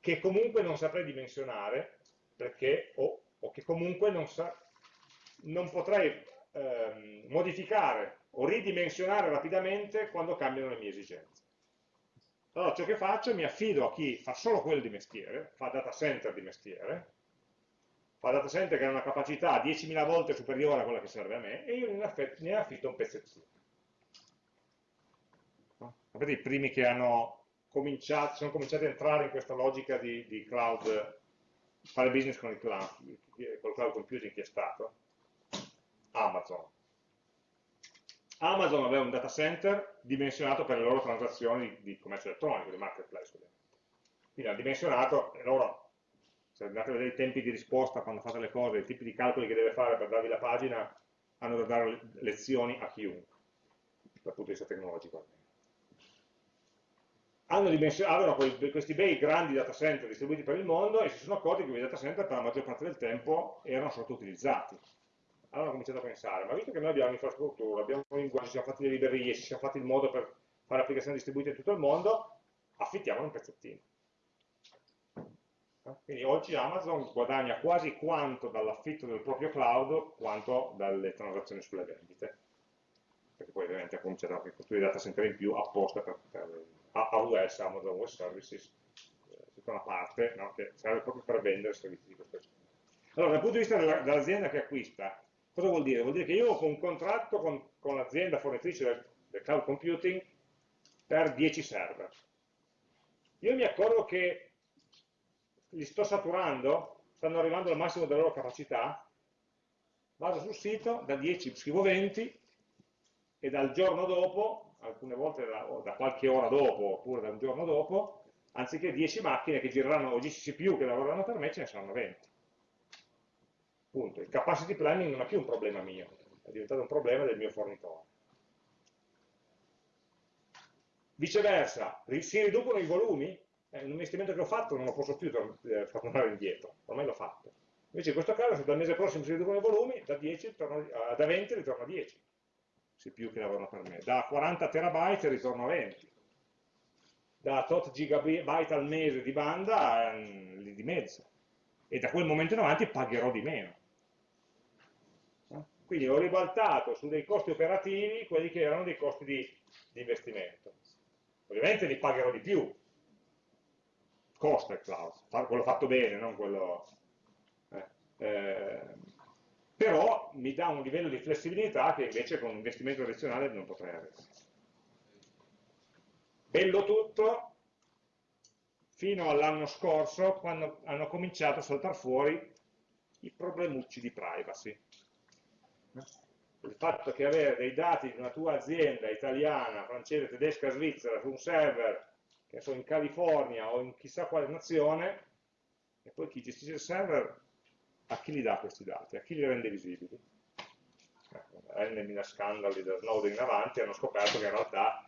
che comunque non saprei dimensionare, perché, o, o che comunque non, sa, non potrei ehm, modificare o ridimensionare rapidamente quando cambiano le mie esigenze. Allora ciò che faccio mi affido a chi fa solo quello di mestiere, fa data center di mestiere, fa data center che ha una capacità 10.000 volte superiore a quella che serve a me e io ne affitto un pezzettino. Sapete i primi che hanno cominciato, sono cominciati a entrare in questa logica di, di cloud, fare business con il cloud, con il cloud computing chi è stato? Amazon. Amazon aveva un data center dimensionato per le loro transazioni di, commercio elettronico, di marketplace. Quindi ha dimensionato, e loro, se andate a vedere i tempi di risposta quando fate le cose, i tipi di calcoli che deve fare per darvi la pagina, hanno da dare lezioni a chiunque, dal punto di vista tecnologico. Hanno avevano questi bei grandi data center distribuiti per il mondo e si sono accorti che quei data center per la maggior parte del tempo erano sottoutilizzati allora ho cominciato a pensare, ma visto che noi abbiamo infrastruttura, abbiamo un linguaggio, ci siamo fatti le librerie, ci siamo fatti il modo per fare applicazioni distribuite in tutto il mondo, affittiamolo un pezzettino. Quindi oggi Amazon guadagna quasi quanto dall'affitto del proprio cloud quanto dalle transazioni sulle vendite. Perché poi ovviamente ha cominciato a costruire data center in più apposta per, per AWS, Amazon Web Services, eh, tutta una parte no, che serve proprio per vendere servizi di questo genere. Allora, dal punto di vista dell'azienda che acquista, Cosa vuol dire? Vuol dire che io ho un contratto con, con l'azienda fornitrice del, del cloud computing per 10 server. Io mi accorgo che li sto saturando, stanno arrivando al massimo della loro capacità, vado sul sito, da 10 scrivo 20 e dal giorno dopo, alcune volte da, da qualche ora dopo oppure da un giorno dopo, anziché 10 macchine che gireranno o 10 CPU che lavoreranno per me, ce ne saranno 20. Punto. Il capacity planning non è più un problema mio, è diventato un problema del mio fornitore. Viceversa, si riducono i volumi? È un investimento che ho fatto non lo posso più eh, tornare indietro, ormai l'ho fatto. Invece in questo caso, se dal mese prossimo si riducono i volumi, da, 10 ritorno, uh, da 20 ritorno a 10, CPU che lavorano per me. Da 40 terabyte ritorno a 20. Da tot gigabyte al mese di banda, eh, li dimezzo. E da quel momento in avanti pagherò di meno. Quindi ho ribaltato su dei costi operativi quelli che erano dei costi di, di investimento. Ovviamente li pagherò di più, costa il cloud, quello fatto bene, non quello... Eh, eh, però mi dà un livello di flessibilità che invece con un investimento tradizionale non potrei avere. Bello tutto fino all'anno scorso quando hanno cominciato a saltare fuori i problemucci di privacy il fatto che avere dei dati di una tua azienda italiana, francese, tedesca, svizzera su un server che sono in California o in chissà quale nazione e poi chi gestisce il server a chi li dà questi dati, a chi li rende visibili? N scandali da Snowden in avanti hanno scoperto che in realtà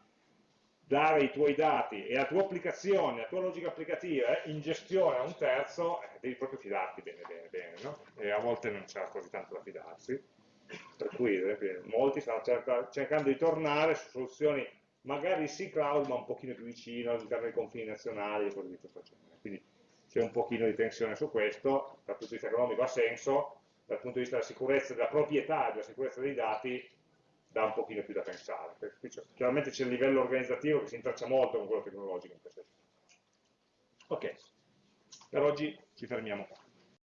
dare i tuoi dati e la tua applicazione, la tua logica applicativa in gestione a un terzo, eh, devi proprio fidarti bene bene bene, no? e a volte non c'è così tanto da fidarsi per cui molti stanno cercando di tornare su soluzioni magari sì cloud ma un pochino più vicino all'interno dei confini nazionali e cose di questo genere. Quindi c'è un pochino di tensione su questo, dal punto di vista economico ha senso, dal punto di vista della sicurezza, della proprietà della sicurezza dei dati dà un pochino più da pensare. Chiaramente c'è il livello organizzativo che si intreccia molto con quello tecnologico in questo senso. Ok, per oggi ci fermiamo qua.